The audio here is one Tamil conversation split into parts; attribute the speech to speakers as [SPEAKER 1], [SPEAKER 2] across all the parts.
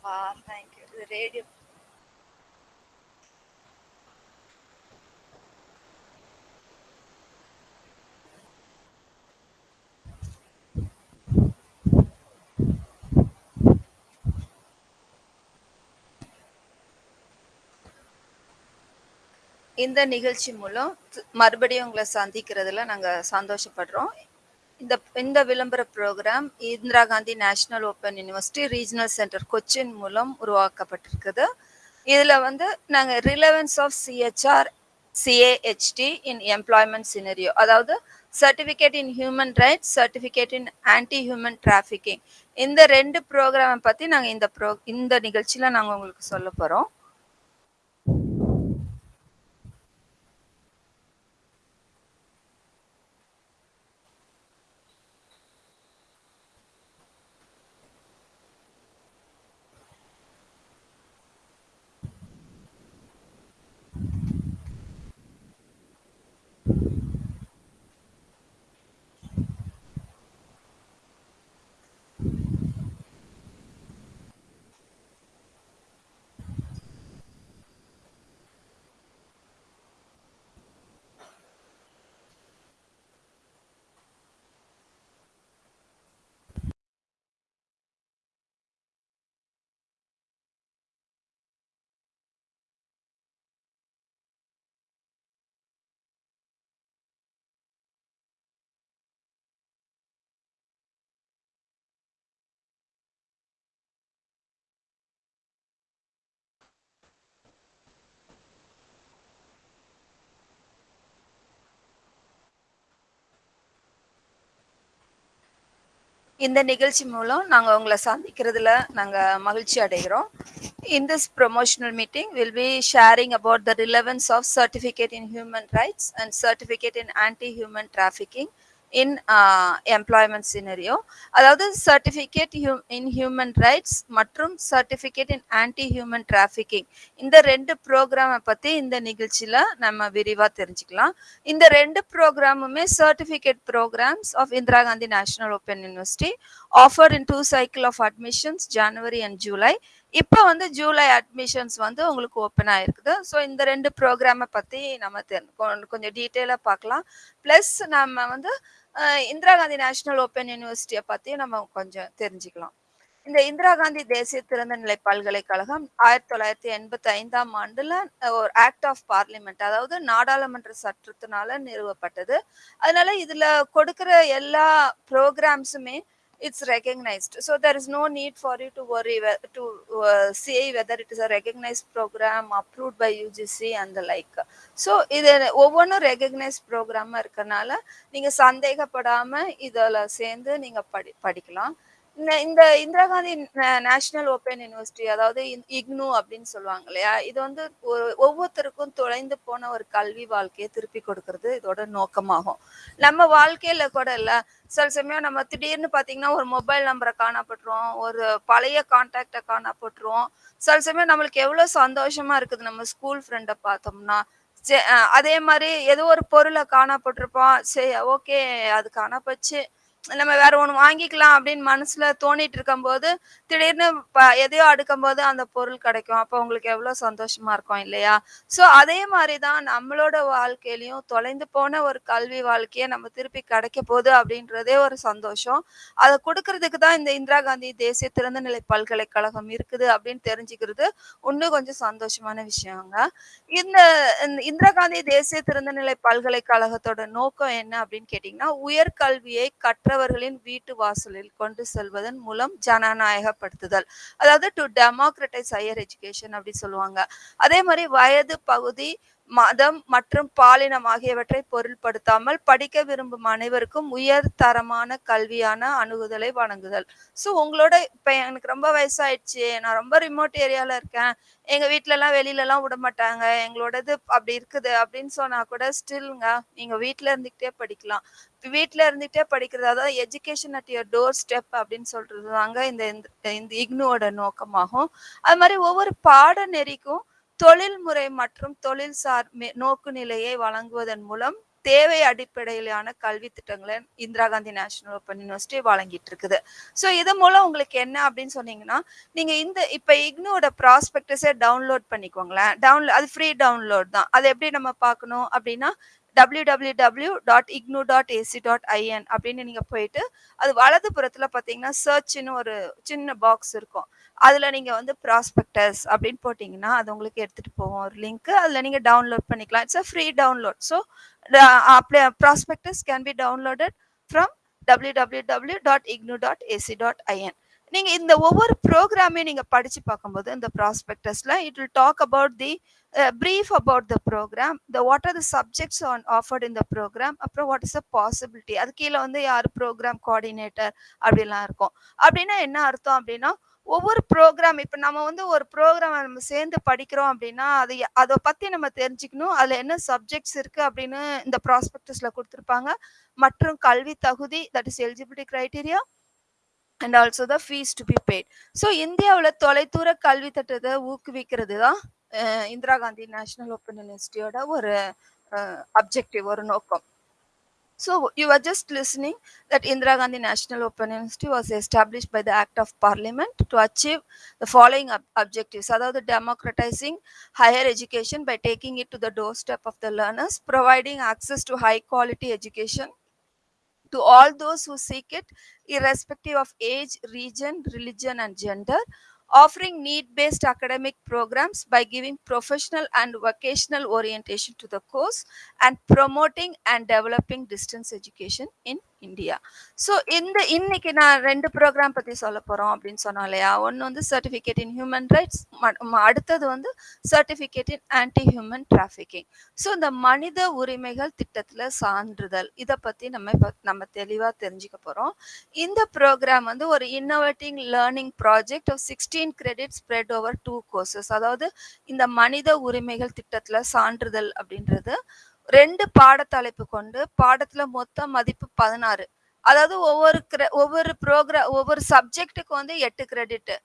[SPEAKER 1] அப்பா தேங்க்யூ இது ரேடியோ இந்த நிகழ்ச்சி மூலம் மறுபடியும் உங்களை சந்திக்கிறதுல நாங்க சந்தோஷப்படுறோம். இந்த இந்த விளம்பர programme Indira Gandhi National Open University Regional Centre Cochin மூலம் உருவாக்கப்பட்டிருக்குது. இதில் வந்து நாங்கள் relevance of CHR CAHT in employment scenario அதாவது certificate in human rights certificate in anti human trafficking இந்த ரெண்டு ப்ரோக்ராமை பற்றி நாங்கள் இந்த ப்ரோ இந்த நிகழ்ச்சியில் நாங்கள் உங்களுக்கு சொல்ல போகிறோம் இந்த நிகழ்ச்சி மூலம் நாங்க உங்களை சந்திக்கிறதுல நாங்க மகிழ்ச்சி அடைகிறோம் in this promotional meeting we'll be sharing about the relevance of certificate in human rights and certificate in anti-human trafficking in in employment scenario அதாவது certificate hu in human rights மற்றும் certificate in anti human trafficking இந்த ரெண்டு ப்ரோக்ராமை பற்றி இந்த நிகழ்ச்சியில் நம்ம விரிவாக தெரிஞ்சுக்கலாம். இந்த ரெண்டு ப்ரோக்ராமுமே certificate programmes of Indira Gandhi national open university offer in two cycle of admissions January and July இப்போ வந்து ஜூலை அட்மிஷன்ஸ் வந்து உங்களுக்கு ஓப்பன் ஆயிருக்குது. ஸோ இந்த ரெண்டு ப்ரோக்ராமை பற்றி நம்ம தெரி- கொஞ்சம் டீட்டெயிலாக பார்க்கலாம். ப்ளஸ் நம்ம வந்து இந்திரா காந்தி நேஷனல் ஓப்பன் யூனிவர்சிட்டியை பற்றியும் நம்ம கொஞ்சம் தெரிஞ்சுக்கலாம். இந்த இந்திரா காந்தி தேசிய திறந்தநிலை பல்கலைக்கழகம் ஆயிரத்தி தொள்ளாயிரத்தி எண்பத்தி ஐந்தாம் ஆண்டுல ஒரு ஆக்ட் ஆஃப் பார்லிமெண்ட் அதாவது நாடாளுமன்ற சட்டத்தினால நிறுவப்பட்டது. அதனால இதுல கொடுக்கிற எல்லா ப்ரோக்ராம்ஸுமே it's recognized so there is no need for you to worry to uh, see whether it is a recognized program approved by UGC and the like so இது ஒவ்வொன்றும் ரெகக்னைஸ் ப்ரோக்ராமா இருக்கறனால நீங்க சந்தேகப்படாம இதுல சேர்ந்து நீங்க படி படிக்கலாம் இந்த இந்த Indira Gandhi national open university அதாவது இக்னு அப்படின்னு சொல்லுவாங்க இல்லையா? இது வந்து ஒரு ஒவ்வொருத்தருக்கும் தொலைந்து போன ஒரு கல்வி வாழ்க்கையை திருப்பி கொடுக்கறது இதோட நோக்கமாகும். நம்ம வாழ்க்கையில கூட இல்ல. சில சமயம் நம்ம திடீர்னு பாத்தீங்கன்னா ஒரு மொபைல் நம்பரை காணப்பட்டுரும் ஒரு பழைய கான்டாக்டை காணப்பட்டுரும் சில சமயம் நம்மளுக்கு எவ்வளவு சந்தோஷமா இருக்குது. நம்ம ஸ்கூல் ஃப்ரெண்டை பார்த்தோம்னா சே- அதே மாதிரி ஏதோ ஒரு பொருளை காணப்பட்டிருப்போம். சரி ஓகே அது காணப்பச்சு நம்ம வேற ஒன்று வாங்கிக்கலாம் அப்படின்னு மனசுல தோணிட்டு இருக்கும்போது திடீர்னு ப- எதையோ அடுக்கும் போது அந்த பொருள் கிடைக்கும். அப்போ உங்களுக்கு எவ்வளவு சந்தோஷமா இருக்கும் இல்லையா? சோ அதே மாதிரிதான் நம்மளோட வாழ்க்கையிலையும் தொலைந்து போன ஒரு கல்வி வாழ்க்கையை நம்ம திருப்பி கிடைக்க போகுது அப்படின்றதே ஒரு சந்தோஷம். அதை கொடுக்கறதுக்கு தான் இந்த இந்திரா காந்தி தேசிய திறந்தநிலை பல்கலைக்கழகம் இருக்குது அப்படின்னு தெரிஞ்சுக்கிறது இன்னும் கொஞ்சம் சந்தோஷமான விஷயங்க. இந்த இந்த இந்திரா காந்தி தேசிய திறந்தநிலை பல்கலைக்கழகத்தோட நோக்கம் என்ன அப்படின்னு கேட்டீங்கன்னா உயர்கல்வியை மற்றவர்களின் வீட்டு வாசலில் கொண்டு செல்வதன் மூலம் ஜனநாயகப்படுத்துதல். அதாவது டு டெமோக்ரட்டைஸ் ஹையர் எஜுகேஷன் அப்படி சொல்லுவாங்க. அதே மாதிரி வயது பகுதி மதம் மற்றும் பாலினம் ஆகியவற்றை பொருள்படுத்தாமல் படிக்க விரும்பும் அனைவருக்கும் உயர் தரமான கல்வியான அணுகுதலை வழங்குதல். ஸோ உங்களோட இப்போ எனக்கு ரொம்ப வயசாயிடுச்சு. நான் ரொம்ப ரிமோட் ஏரியாவில் இருக்கேன். எங்கள் வீட்டிலலாம் வெளியிலலாம் விட மாட்டாங்க. எங்களோடது அப்படி இருக்குது அப்படின்னு சொன்னால் கூட ஸ்டில்ங்க நீங்கள் வீட்டில் இருந்துக்கிட்டே படிக்கலாம். வீட்டில் வீட்ல இருந்துகிட்டே படிக்கிறது அதாவது education at your doorstep அப்படின்னு சொல்கிறது தாங்க இந்த இந்த- இந்த இக்னுவோட நோக்கமாகும். அது மாதிரி ஒவ்வொரு பாடநெறிக்கும் தொழில்முறை மற்றும் தொழில்சார் நோக்கு நோக்குநிலையை வழங்குவதன் மூலம் தேவை அடிப்படையிலான கல்வி திட்டங்களை Indira Gandhi national open university வழங்கிட்டு இருக்குது ஸோ இது மூலம் உங்களுக்கு என்ன அப்படின்னு சொன்னீங்கன்னா நீங்க இந்த இப்ப இக்னோட ப்ராஸ்பெக்டஸே டவுன்லோட் பண்ணிக்கோங்களேன். டவுன்லோட் அது ஃப்ரீ டவுன்லோட் தான். அது எப்படி நம்ம பார்க்கணும் அப்படின்னா W W W dot IGNOU dot AC dot IN அப்படின்னு நீங்கள் போயிட்டு அது வலது புறத்தில் பார்த்தீங்கன்னா சர்ச்னு ஒரு சின்ன பாக்ஸ் இருக்கும். அதில் நீங்கள் வந்து ப்ராஸ்பெக்டஸ் அப்படின்னு போட்டிங்கன்னா அது உங்களுக்கு எடுத்துகிட்டு போவோம் ஒரு லிங்க் அதில் நீங்கள் டவுன்லோட் பண்ணிக்கலாம். It's a free download so prospectus can be downloaded from W W W dot IGNOU dot AC dot IN நீங்க இந்த ஒவ்வொரு ப்ரோக்ராமையும் நீங்க படிச்சு பார்க்கும்போது இந்த ப்ராஸ்பெக்டஸ்ல it will talk about the brief about the programme the what are the subjects on offered இந்த ப்ரோக்ராம் அப்புறம் வாட் இஸ் அ பாசிபிலிட்டி அது கீழே வந்து யார் ப்ரோக்ராம் கோஆர்டினேட்டர் அப்படிலாம் இருக்கும். அப்படின்னா என்ன அர்த்தம் அப்படின்னா ஒவ்வொரு ப்ரோக்ராம் இப்போ நம்ம வந்து ஒரு ப்ரோக்ராம் நம்ம சேர்ந்து படிக்கிறோம் அப்படின்னா அது அதை பற்றி நம்ம தெரிஞ்சுக்கணும் அதில் என்ன சப்ஜெக்ட்ஸ் இருக்குது அப்படின்னு இந்த ப்ராஸ்பெக்டஸில் கொடுத்துருப்பாங்க. மற்றும் கல்வி தகுதி that is eligibility criteria And also the fees to be paid so இந்தியாவில் தொலைதூர கல்வி திட்டத்தை ஊக்குவிக்கிறது தான் இந்திரா காந்தி நேஷனல் ஓப்பன் யூனிவர்சிட்டியோட ஒரு அப்ஜெக்டிவ் ஒரு நோக்கம் So you were just listening that Indira Gandhi National Open University was established by the Act of Parliament to achieve the following ob- objectives. அதாவது democratizing higher education by taking it to the doorstep of the learners, providing access to high quality education to all those who seek it, irrespective of age, region, religion, and gender, offering need based academic programs by giving professional and vocational orientation to the course, and promoting and developing distance education in India so இந்த இன்னைக்கு நான் ரெண்டு ப்ரோக்ராம் பற்றி சொல்ல போகிறோம் அப்படின்னு சொன்னோம் இல்லையா? ஒன்று வந்து சர்டிஃபிகேட் இன் ஹியூமன் ரைட்ஸ் அடுத்தது வந்து certificate in anti human trafficking so இந்த மனித உரிமைகள் திட்டத்தில் சான்றிதழ் இதை பற்றி நம்ம நம்ம தெளிவாக தெரிஞ்சுக்க போகிறோம் இந்த ப்ரோக்ராம் வந்து ஒரு innovating learning project of sixteen credit spread over two courses அதாவது இந்த மனித உரிமைகள் திட்டத்தில் சான்றிதழ் அப்படின்றது ரெண்டு பாடத்தலைப்பு கொண்டு பாடத்துல மொத்த மதிப்பு பதினாறு. அதாவது ஒவ்வொரு ஒவ்வொரு ப்ரோக்ராம் ஒவ்வொரு சப்ஜெக்ட்டுக்கு வந்து எட்டு கிரெடிட்டு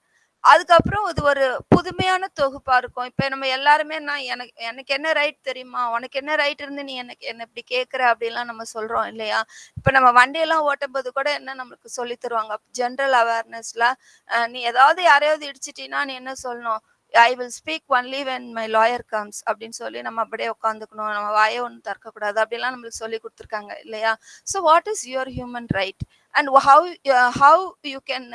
[SPEAKER 1] அதுக்கப்புறம் இது ஒரு புதுமையான தொகுப்பா இருக்கும். இப்ப நம்ம எல்லாருமே நான் எனக்கு எனக்கு என்ன ரைட் தெரியுமா? உனக்கு என்ன ரைட் இருந்து நீ எனக்கு என்ன இப்படி கேக்குற அப்படிலாம் நம்ம சொல்றோம் இல்லையா? இப்ப நம்ம வண்டியெல்லாம் ஓட்டும் போது கூட என்ன நம்மளுக்கு சொல்லி தருவாங்க? ஜென்ரல் அவேர்னஸ்ல நீ ஏதாவது யாரையாவது இடிச்சிட்டீன்னா நீ என்ன சொல்லணும்? I will speak only when my lawyer comes அப்படின்னு சொல்லி நம்ம அப்படியே உட்காந்துக்கணும் நம்ம வாயை ஒன்றும் திறக்கக்கூடாது. அப்படிலாம் நம்மளுக்கு சொல்லி கொடுத்துருக்காங்க இல்லையா? So what is your human right and how how you can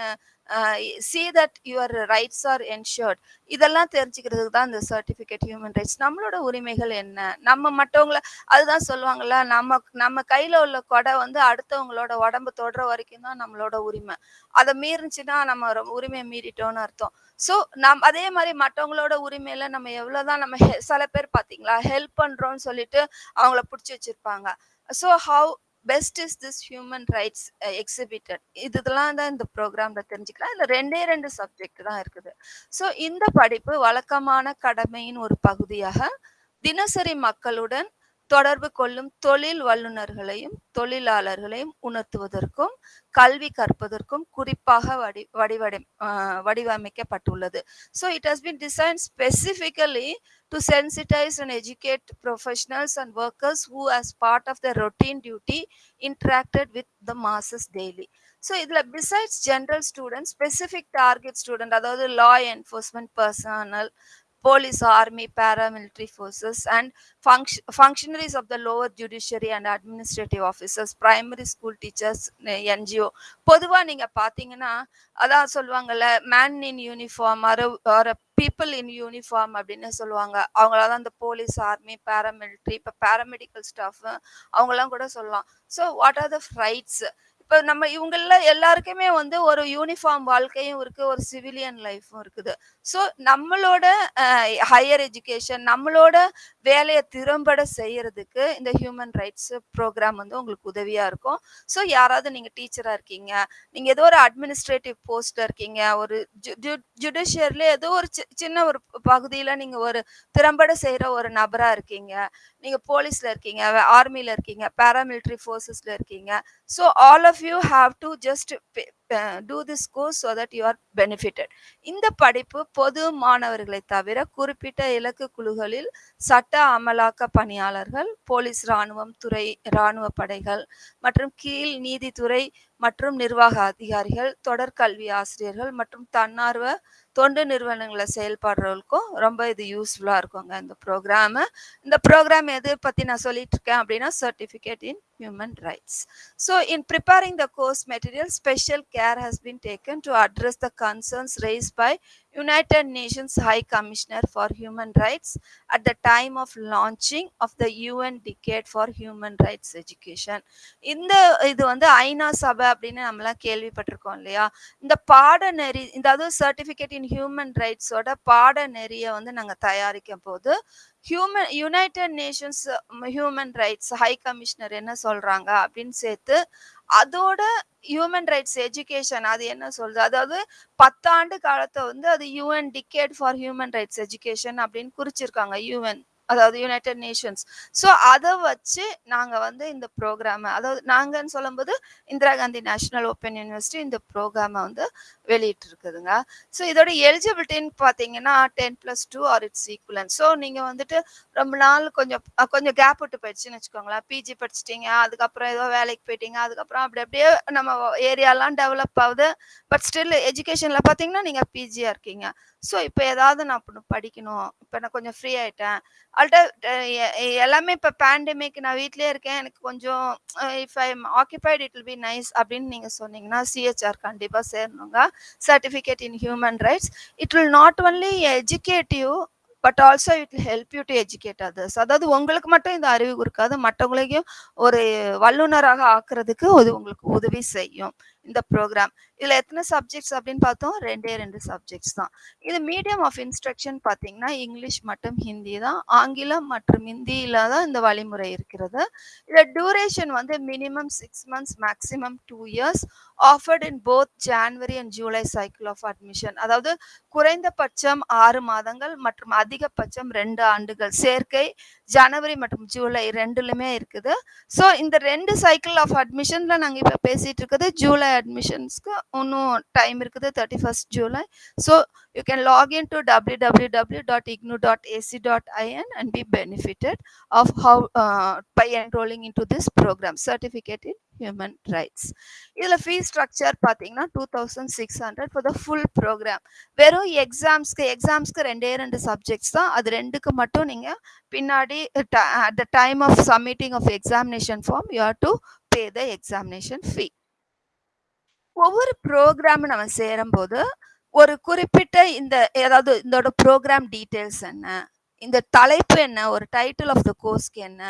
[SPEAKER 1] see that your rights are ensured இதெல்லாம் தெரிஞ்சுக்கிறதுக்கு தான் இந்த சர்டிஃபிகேட் ஹியூமன் ரைட்ஸ் நம்மளோட உரிமைகள் என்ன? நம்ம மற்றவங்கள அதுதான் சொல்லுவாங்கல்ல நம்ம நம்ம கையில் உள்ள கொடை வந்து அடுத்தவங்களோட உடம்பு தொடுற வரைக்கும் தான் நம்மளோட உரிமை. அதை மீறிச்சுன்னா நம்ம ரொம்ப உரிமையை மீறிட்டோம்னு அர்த்தம். ஸோ நம் அதே மாதிரி மற்றவங்களோட உரிமையில நம்ம எவ்வளோதான் நம்ம சில பேர் பார்த்தீங்களா ஹெல்ப் பண்ணுறோன்னு சொல்லிட்டு அவங்கள பிடிச்சி வச்சிருப்பாங்க. So how best is this human rights exhibited இதெல்லாம் தான் இந்த ப்ரோக்ராமில் தெரிஞ்சுக்கலாம். இந்த ரெண்டே ரெண்டு சப்ஜெக்ட் தான் இருக்குது. ஸோ இந்த படிப்பு வழக்கமான கடமையின் ஒரு பகுதியாக தினசரி மக்களுடன் தொடர்பு கொள்ளும் தொழில் வல்லுநர்களையும் தொழிலாளர்களையும் உணர்த்துவதற்கும் கல்வி கற்பதற்கும் குறிப்பாக வடி வடிவடை வடிவமைக்கப்பட்டுள்ளது. So it has been design specifically to sensitize and educate professionals and workers who as part of the routine duty interacted with the masses daily so இதில் besides general student specific target student அதாவது law enforcement personnel police, army, paramilitary forces, and function functionaries of the lower judiciary and administrative officers, primary school teachers, eh, NGO பொதுவாக நீங்கள் பார்த்தீங்கன்னா அதான் சொல்லுவாங்கல்ல man in uniform are people in uniform அப்படின்னு சொல்லுவாங்க. அவங்களாதான் இந்த போலீஸ் ஆர்மி பேராமிலிட்ரி இப்போ பேராமெடிக்கல் ஸ்டாஃப் அவங்கெல்லாம் கூட சொல்லலாம். So what are the rights இப்போ நம்ம இவங்கள எல்லாருக்குமே வந்து ஒரு யூனிஃபார்ம் வாழ்க்கையும் இருக்கு ஒரு சிவிலியன் லைஃப்பும் இருக்குது. ஸோ நம்மளோட ஹையர் எஜுகேஷன் நம்மளோட வேலையை திறம்பட செய்யறதுக்கு இந்த ஹியூமன் ரைட்ஸ் ப்ரோக்ராம் வந்து உங்களுக்கு உதவியா இருக்கும். ஸோ யாராவது நீங்க டீச்சரா இருக்கீங்க நீங்க ஏதோ ஒரு அட்மினிஸ்ட்ரேட்டிவ் போஸ்ட்ல இருக்கீங்க ஒரு ஜுடிஷியர்ல ஏதோ ஒரு சி- சின்ன ஒரு பகுதியில நீங்க ஒரு திறம்பட செய்யற ஒரு நபரா இருக்கீங்க நீங்க போலீஸ்ல இருக்கீங்க ஆர்மியில இருக்கீங்க பேராமிலிட்ரி ஃபோர்ஸஸ்ல இருக்கீங்க. So all of you have to just do this course so that you are benefited இந்த படிப்பு பொது மாணவர்களை தவிர குறிப்பிட்ட இலக்கு குழுக்களில் சட்ட அமலாக்க பணியாளர்கள் போலீஸ் ராணுவம் துறை இராணுவ படைகள் மற்றும் கீழ் நீதித்துறை மற்றும் நிர்வாக அதிகாரிகள் தொடர்கல்வி ஆசிரியர்கள் மற்றும் தன்னார்வ தொண்டு நிறுவனங்களை செயல்படுறவங்களுக்கும் ரொம்ப இது யூஸ்ஃபுல்லா இருக்குங்க இந்த ப்ரோக்ராம் இந்த ப்ரோக்ராம் எது பத்தி நான் சொல்லிட்டு இருக்கேன் அப்படின்னா certificate in human rights so in preparing the course material special care has been taken to address the concerns raised by United Nations High Commissioner for Human Rights at the time of launching of the UN Decade for Human Rights Education. இந்த இது வந்து ஐநா சபை அப்படின்னு நம்மலாம் கேள்விப்பட்டிருக்கோம் இல்லையா இந்த பாடநெறி இந்த அதுவும் சர்டிஃபிகேட் இன் ஹியூமன் ரைட்ஸோட பாடநெறியை வந்து நாங்கள் தயாரிக்கும் போது human united nations human rights high commissioner என்ன சொல்கிறாங்க அப்படின்னு சேர்த்து அதோட ஹியூமன் ரைட்ஸ் எஜுகேஷன் அது என்ன சொல்றது? அதாவது பத்தாண்டு காலத்தை வந்து அது UN decade for human rights education அப்படின்னு குறிச்சிருக்காங்க யூஎன் அதாவது யுனைடெட் நேஷன்ஸ் ஸோ அதை வச்சு நாங்கள் வந்து இந்த ப்ரோக்ராமை அதாவது நாங்கன்னு சொல்லும்போது Indira Gandhi national open university இந்த ப்ரோக்ராமை வந்து வெளியிட்டு இருக்குதுங்க ஸோ இதோட எலிஜிபிலிட்டின்னு பார்த்தீங்கன்னா ten plus two or its equivalent so நீங்கள் வந்துட்டு ரொம்ப நாள் கொஞ்சம் கொஞ்சம் கேப் விட்டு போயிடுச்சுன்னு வச்சுக்கோங்களேன். பிஜி படிச்சிட்டிங்க அதுக்கப்புறம் ஏதோ வேலைக்கு போயிட்டீங்க அதுக்கப்புறம் அப்படி அப்படியே நம்ம ஏரியாலாம் டெவலப் ஆகுது. பட் ஸ்டில் எஜுகேஷனில் பார்த்தீங்கன்னா நீங்கள் பிஜியாக இருக்கீங்க. ஸோ இப்போ ஏதாவது நான் படிக்கணும் இப்போ நான் கொஞ்சம் ஃப்ரீ ஆயிட்டேன் அல்ட்ட eh, eh, eh, எல்லாமே இப்போ பேண்டமிக் நான் வீட்லேயே இருக்கேன். எனக்கு கொஞ்சம் if I am occupied it will be nice அப்படின்னு நீங்கள் சொன்னீங்கன்னா சிஹெச்ஆர் கண்டிப்பாக சேரணுங்க. Certificate in human rights it will not only educate you but also it will help you to educate others அதாவது உங்களுக்கு மட்டும் இந்த அறிவு கொடுக்காது மற்றவங்களையும் ஒரு வல்லுநராக ஆக்குறதுக்கு அது உங்களுக்கு உதவி செய்யும். இந்த ப்ரோக்ராம் இதுல எத்தனை சப்ஜெக்ட்ஸ் அப்படின்னு பார்த்தோம்? ரெண்டே ரெண்டு சப்ஜெக்ட்ஸ் தான். இது மீடியம் ஆஃப் இன்ஸ்ட்ரக்ஷன் பார்த்தீங்கன்னா இங்கிலீஷ் மற்றும் ஹிந்தி தான். ஆங்கிலம் மற்றும் ஹிந்தியில தான் இந்த வழிமுறை இருக்கிறது. இதில் டியூரேஷன் வந்து minimum six months maximum two years offered in both January and July cycle of admission அதாவது குறைந்தபட்சம் ஆறு மாதங்கள் மற்றும் அதிகபட்சம் ரெண்டு ஆண்டுகள். சேர்க்கை ஜனவரி மற்றும் ஜூலை ரெண்டுலுமே இருக்குது. ஸோ இந்த ரெண்டு சைக்கிள் ஆஃப் அட்மிஷன்ல நாங்கள் இப்போ பேசிட்டு இருக்குது ஜூலை அட்மிஷன்ஸ்க்கு இன்னும் டைம் இருக்குது thirty first July so you can login to W W W dot IGNOU dot AC dot IN and be benefited of how by enrolling in to this programme certificate in human rights இதில் ஃபீஸ் ஸ்ட்ரக்சர் பார்த்தீங்கன்னா two thousand six hundred for the full programme வெறும் எக்ஸாம்ஸ்க்கு எக்ஸாம்ஸ்க்கு ரெண்டே ரெண்டு சப்ஜெக்ட்ஸ் தான். அது ரெண்டுக்கு மட்டும் நீங்கள் பின்னாடி at the time of submitting of examination form you have to pay the examination fee ஒவ்வொரு ப்ரோக்ராம் நம்ம சேரும்போது ஒரு குறிப்பிட்ட இந்த ஏதாவது இதோட ப்ரோக்ராம் டீட்டெயில்ஸ் என்ன? இந்த தலைப்பு என்ன? ஒரு டைட்டில் ஆஃப் த கோர்ஸ்க்கு என்ன?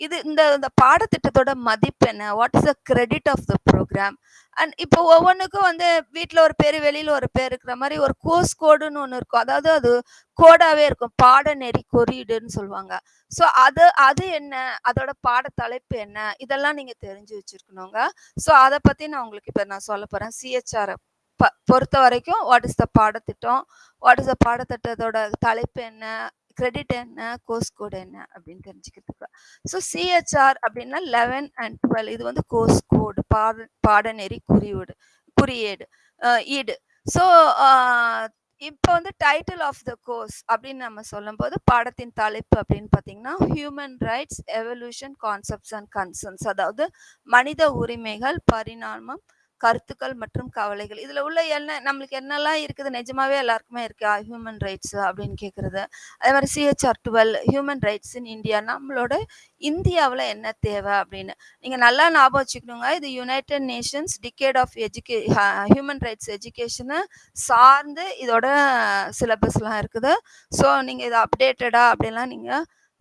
[SPEAKER 1] இது இந்த இந்த பாடத்திட்டத்தோட மதிப்பு என்ன? What is the credit of the programme and இப்போ ஒவ்வொன்றுக்கும் வந்து வீட்டில் ஒரு பேர் வெளியில் ஒரு பேர் இருக்கிற மாதிரி ஒரு கோர்ஸ் கோடுன்னு ஒன்று இருக்கும். அதாவது அது கோடாகவே இருக்கும். பாடநெறி குறியீடுன்னு சொல்லுவாங்க. ஸோ அது அது என்ன? அதோட பாட தலைப்பு என்ன? இதெல்லாம் நீங்கள் தெரிஞ்சு வச்சிருக்கணுங்க. ஸோ அதை பற்றி நான் உங்களுக்கு இப்போ நான் சொல்ல போகிறேன் சிஹெச்ஆர் ப பொறுத்த வரைக்கும் வாட் இஸ் த பாடத்திட்டம்? வாட் இஸ் த பாடத்திட்டத்தோட தலைப்பு என்ன? கிரெடிட் என்ன கோர்ஸ் கோடு என்ன அப்படின்னு தெரிஞ்சுக்கிறதுக்கு. ஸோ சிஹெச்ஆர் அப்படின்னா லெவன் அண்ட் டுவெல் இது வந்து கோர்ஸ் கோடு பாட பாடநெறி குறியீடு குறியீடு ஈடு. ஸோ இப்போ வந்து டைட்டில் ஆஃப் த கோர்ஸ் அப்படின்னு நம்ம சொல்லும்போது பாடத்தின் தலைப்பு அப்படின்னு பார்த்தீங்கன்னா human rights evolution concepts and concerns அதாவது மனித உரிமைகள் பரிணாமம் கருத்துக்கள் மற்றும் கவலைகள். இதுல உள்ள என்ன நம்மளுக்கு என்னெல்லாம் இருக்குது? நிஜமாவே எல்லாருக்குமே இருக்கா? ஹியூமன் ரைட்ஸ் அப்படின்னு கேக்குறது. அதே மாதிரி CHR twelve human rights in India நம்மளோட இந்தியாவில் என்ன தேவை அப்படின்னு? நீங்க நல்லா ஞாபகம் வச்சுக்கணுங்க. இது யுனைடெட் நேஷன்ஸ் டிகேட் ஆஃப் எஜுகே ஹியூமன் ரைட்ஸ் எஜுகேஷனை சார்ந்து இதோட சிலபஸ்லாம் இருக்குது. ஸோ நீங்க இதை அப்டேட்டடா அப்படின்லாம் நீங்க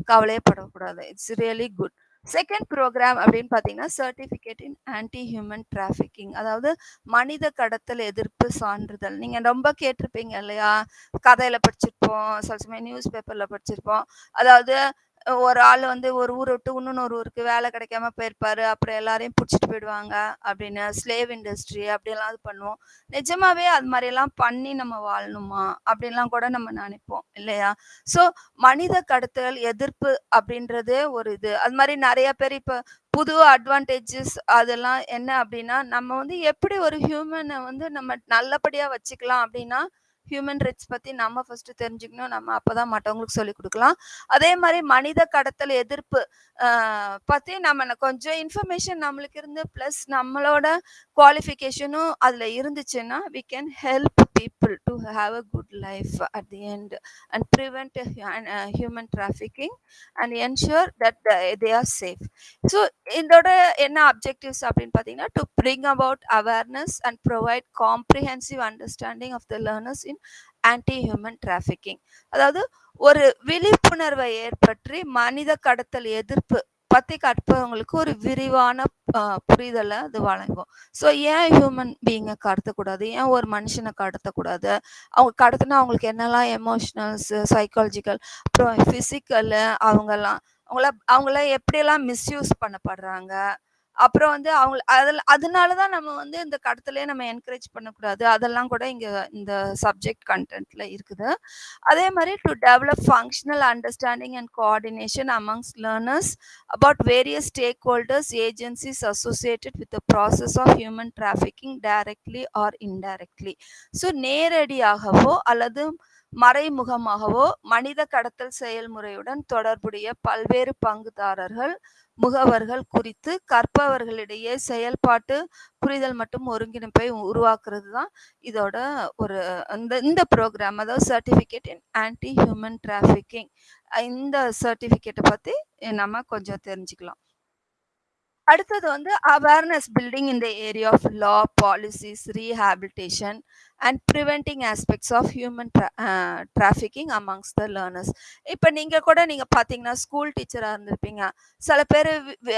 [SPEAKER 1] கவலையே படக்கூடாது it's really good second programme அப்படின்னு பார்த்தீங்கன்னா certificate in anti human trafficking அதாவது மனித கடத்தல் எதிர்ப்பு சான்றிதழ். நீங்கள் ரொம்ப கேட்டிருப்பீங்க இல்லையா? கதையில் படிச்சிருப்போம் சில சமயம் நியூஸ் பேப்பரில் படிச்சிருப்போம். அதாவது ஒரு ஆள் வந்து ஒரு ஊரை விட்டு இன்னொரு ஊருக்கு வேலை கிடைக்காம போயிருப்பாரு. அப்புறம் எல்லாரையும் பிடிச்சிட்டு போயிடுவாங்க அப்படின்னு. ஸ்லேவ் இண்டஸ்ட்ரி அப்படியெல்லாம் இது பண்ணுவோம். நிஜமாவே அது மாதிரியெல்லாம் பண்ணி நம்ம வாழணுமா? அப்படின்லாம் கூட நம்ம நினைப்போம் இல்லையா? ஸோ மனித கடத்தல் எதிர்ப்பு அப்படின்றதே ஒரு இது. அது மாதிரி நிறைய பேர் இப்போ புது அட்வான்டேஜஸ் அதெல்லாம் என்ன அப்படின்னா, நம்ம வந்து எப்படி ஒரு ஹியூமனை வந்து நம்ம நல்லபடியாக வச்சுக்கலாம் அப்படின்னா, ஹியூமன் ரைட்ஸ் பத்தி நம்ம ஃபஸ்ட்டு தெரிஞ்சுக்கணும். நம்ம அப்பதான் மற்றவங்களுக்கு சொல்லிக் கொடுக்கலாம் அதே மாதிரி மனித கடத்தல் எதிர்ப்பு பற்றி பத்தி நம்ம கொஞ்சம் இன்ஃபர்மேஷன் நம்மளுக்கு இருந்து பிளஸ் நம்மளோட குவாலிஃபிகேஷனும் அதுல இருந்துச்சுன்னா, we can help people to have a good life at the end and prevent Hyun a human trafficking and ensure that they are safe. So இதோட என்ன அப்ஜெக்டிவ்ஸ் அப்படின்னு பார்த்தீங்கன்னா, to bring about awareness and provide comprehensive understanding of the learners in anti human trafficking. அதாவது ஒரு விழிப்புணர்வை ஏற்பற்றி மனித கடத்தல் எதிர்ப்பு பத்தி கற்பவங்களுக்கு ஒரு விரிவான புரிதலை அது வழங்கும். ஸோ ஏன் ஹியூமன் பீயிங்கை கடத்தக்கூடாது? ஏன் ஒரு மனுஷனை கடத்தக்கூடாது? அவங்க கடத்தினா அவங்களுக்கு என்னெல்லாம் எமோஷனல்ஸ், சைக்காலஜிக்கல் அப்புறம் ஃபிசிக்கலு அவங்கெல்லாம் அவங்கள அவங்கள எப்படியெல்லாம் மிஸ்யூஸ் பண்ணப்படுறாங்க? அப்புறம் வந்து அவங்க அதில் அதனால தான் நம்ம வந்து இந்த கடத்தலே நம்ம என்கரேஜ் பண்ணக்கூடாது. அதெல்லாம் கூட இங்கே இந்த சப்ஜெக்ட் கண்டென்ட்ல இருக்குது. அதே மாதிரி to develop functional understanding and coordination amongst learners about various stakeholders, agencies associated with the process of human trafficking directly or indirectly. So நேரடியாகவோ அல்லது மறைமுகமாகவோ மனித கடத்தல் செயல்முறையுடன் தொடர்புடைய பல்வேறு பங்குதாரர்கள், முகவர்கள் குறித்து கற்பவர்களிடையே செயல்பாட்டு புரிதல் மற்றும் ஒருங்கிணைப்பை உருவாக்குறது தான் இதோட ஒரு இந்த இந்த ப்ரோக்ராம் அதாவது certificate in anti human trafficking. இந்த சர்டிஃபிகேட்டை பற்றி நம்ம கொஞ்சம் தெரிஞ்சுக்கலாம். அடுத்தது வந்து awareness building in the area of law, policies, rehabilitation and preventing aspects of human draw trafficking amongst the learners. இப்போ நீங்கள் கூட நீங்கள் பார்த்தீங்கன்னா, ஸ்கூல் டீச்சராக இருந்திருப்பீங்க. சில பேர் வி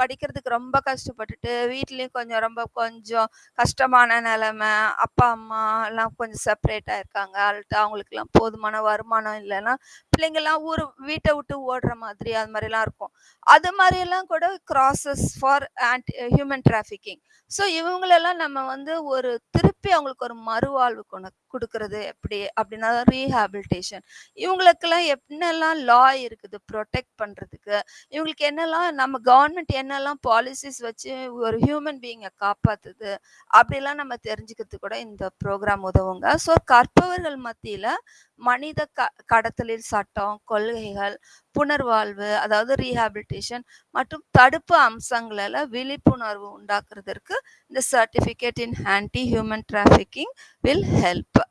[SPEAKER 1] படிக்கிறதுக்கு ரொம்ப கஷ்டப்பட்டுட்டு, வீட்லேயும் கொஞ்சம் ரொம்ப கொஞ்சம் கஷ்டமான நிலமை அப்பா, அம்மா எல்லாம் கொஞ்சம் செப்பரேட்டாக இருக்காங்க. அல்ட்ட அவங்களுக்குலாம் போதுமான வருமானம் இல்லைன்னா பிள்ளைங்கள்லாம் ஊர் வீட்டை விட்டு ஓடுற மாதிரி அது மாதிரிலாம் இருக்கும். அது மாதிரியெல்லாம் கூட crosses for anti human trafficking. So இவங்களெல்லாம் நம்ம வந்து ஒரு திருப்பி அவங்களுக்கு ஒரு மறுவாழ்வு கொண கொடுக்கறது எப்படி அப்படின்னா ரீஹாபிலிட்டேஷன் இவங்களுக்கெல்லாம் என்னெல்லாம் லா இருக்குது ப்ரொடெக்ட் பண்ணுறதுக்கு இவங்களுக்கு என்னெல்லாம் நம்ம கவர்மெண்ட் என்னெல்லாம் பாலிசிஸ் வச்சு ஒரு ஹியூமன் பீயிங்கை காப்பாற்றுது அப்படிலாம் நம்ம தெரிஞ்சுக்கிறதுக்கு கூட இந்த ப்ரோக்ராம் உதவுங்க. ஸோ கற்பவர்கள் மத்தியில் மனித க கடத்தலில் சட்டம், கொள்கைகள், புனர்வாழ்வு அதாவது ரீஹாபிலிட்டேஷன் மற்றும் தடுப்பு அம்சங்களில் விழிப்புணர்வு உண்டாக்குறதற்கு இந்த certificate in anti human trafficking will help.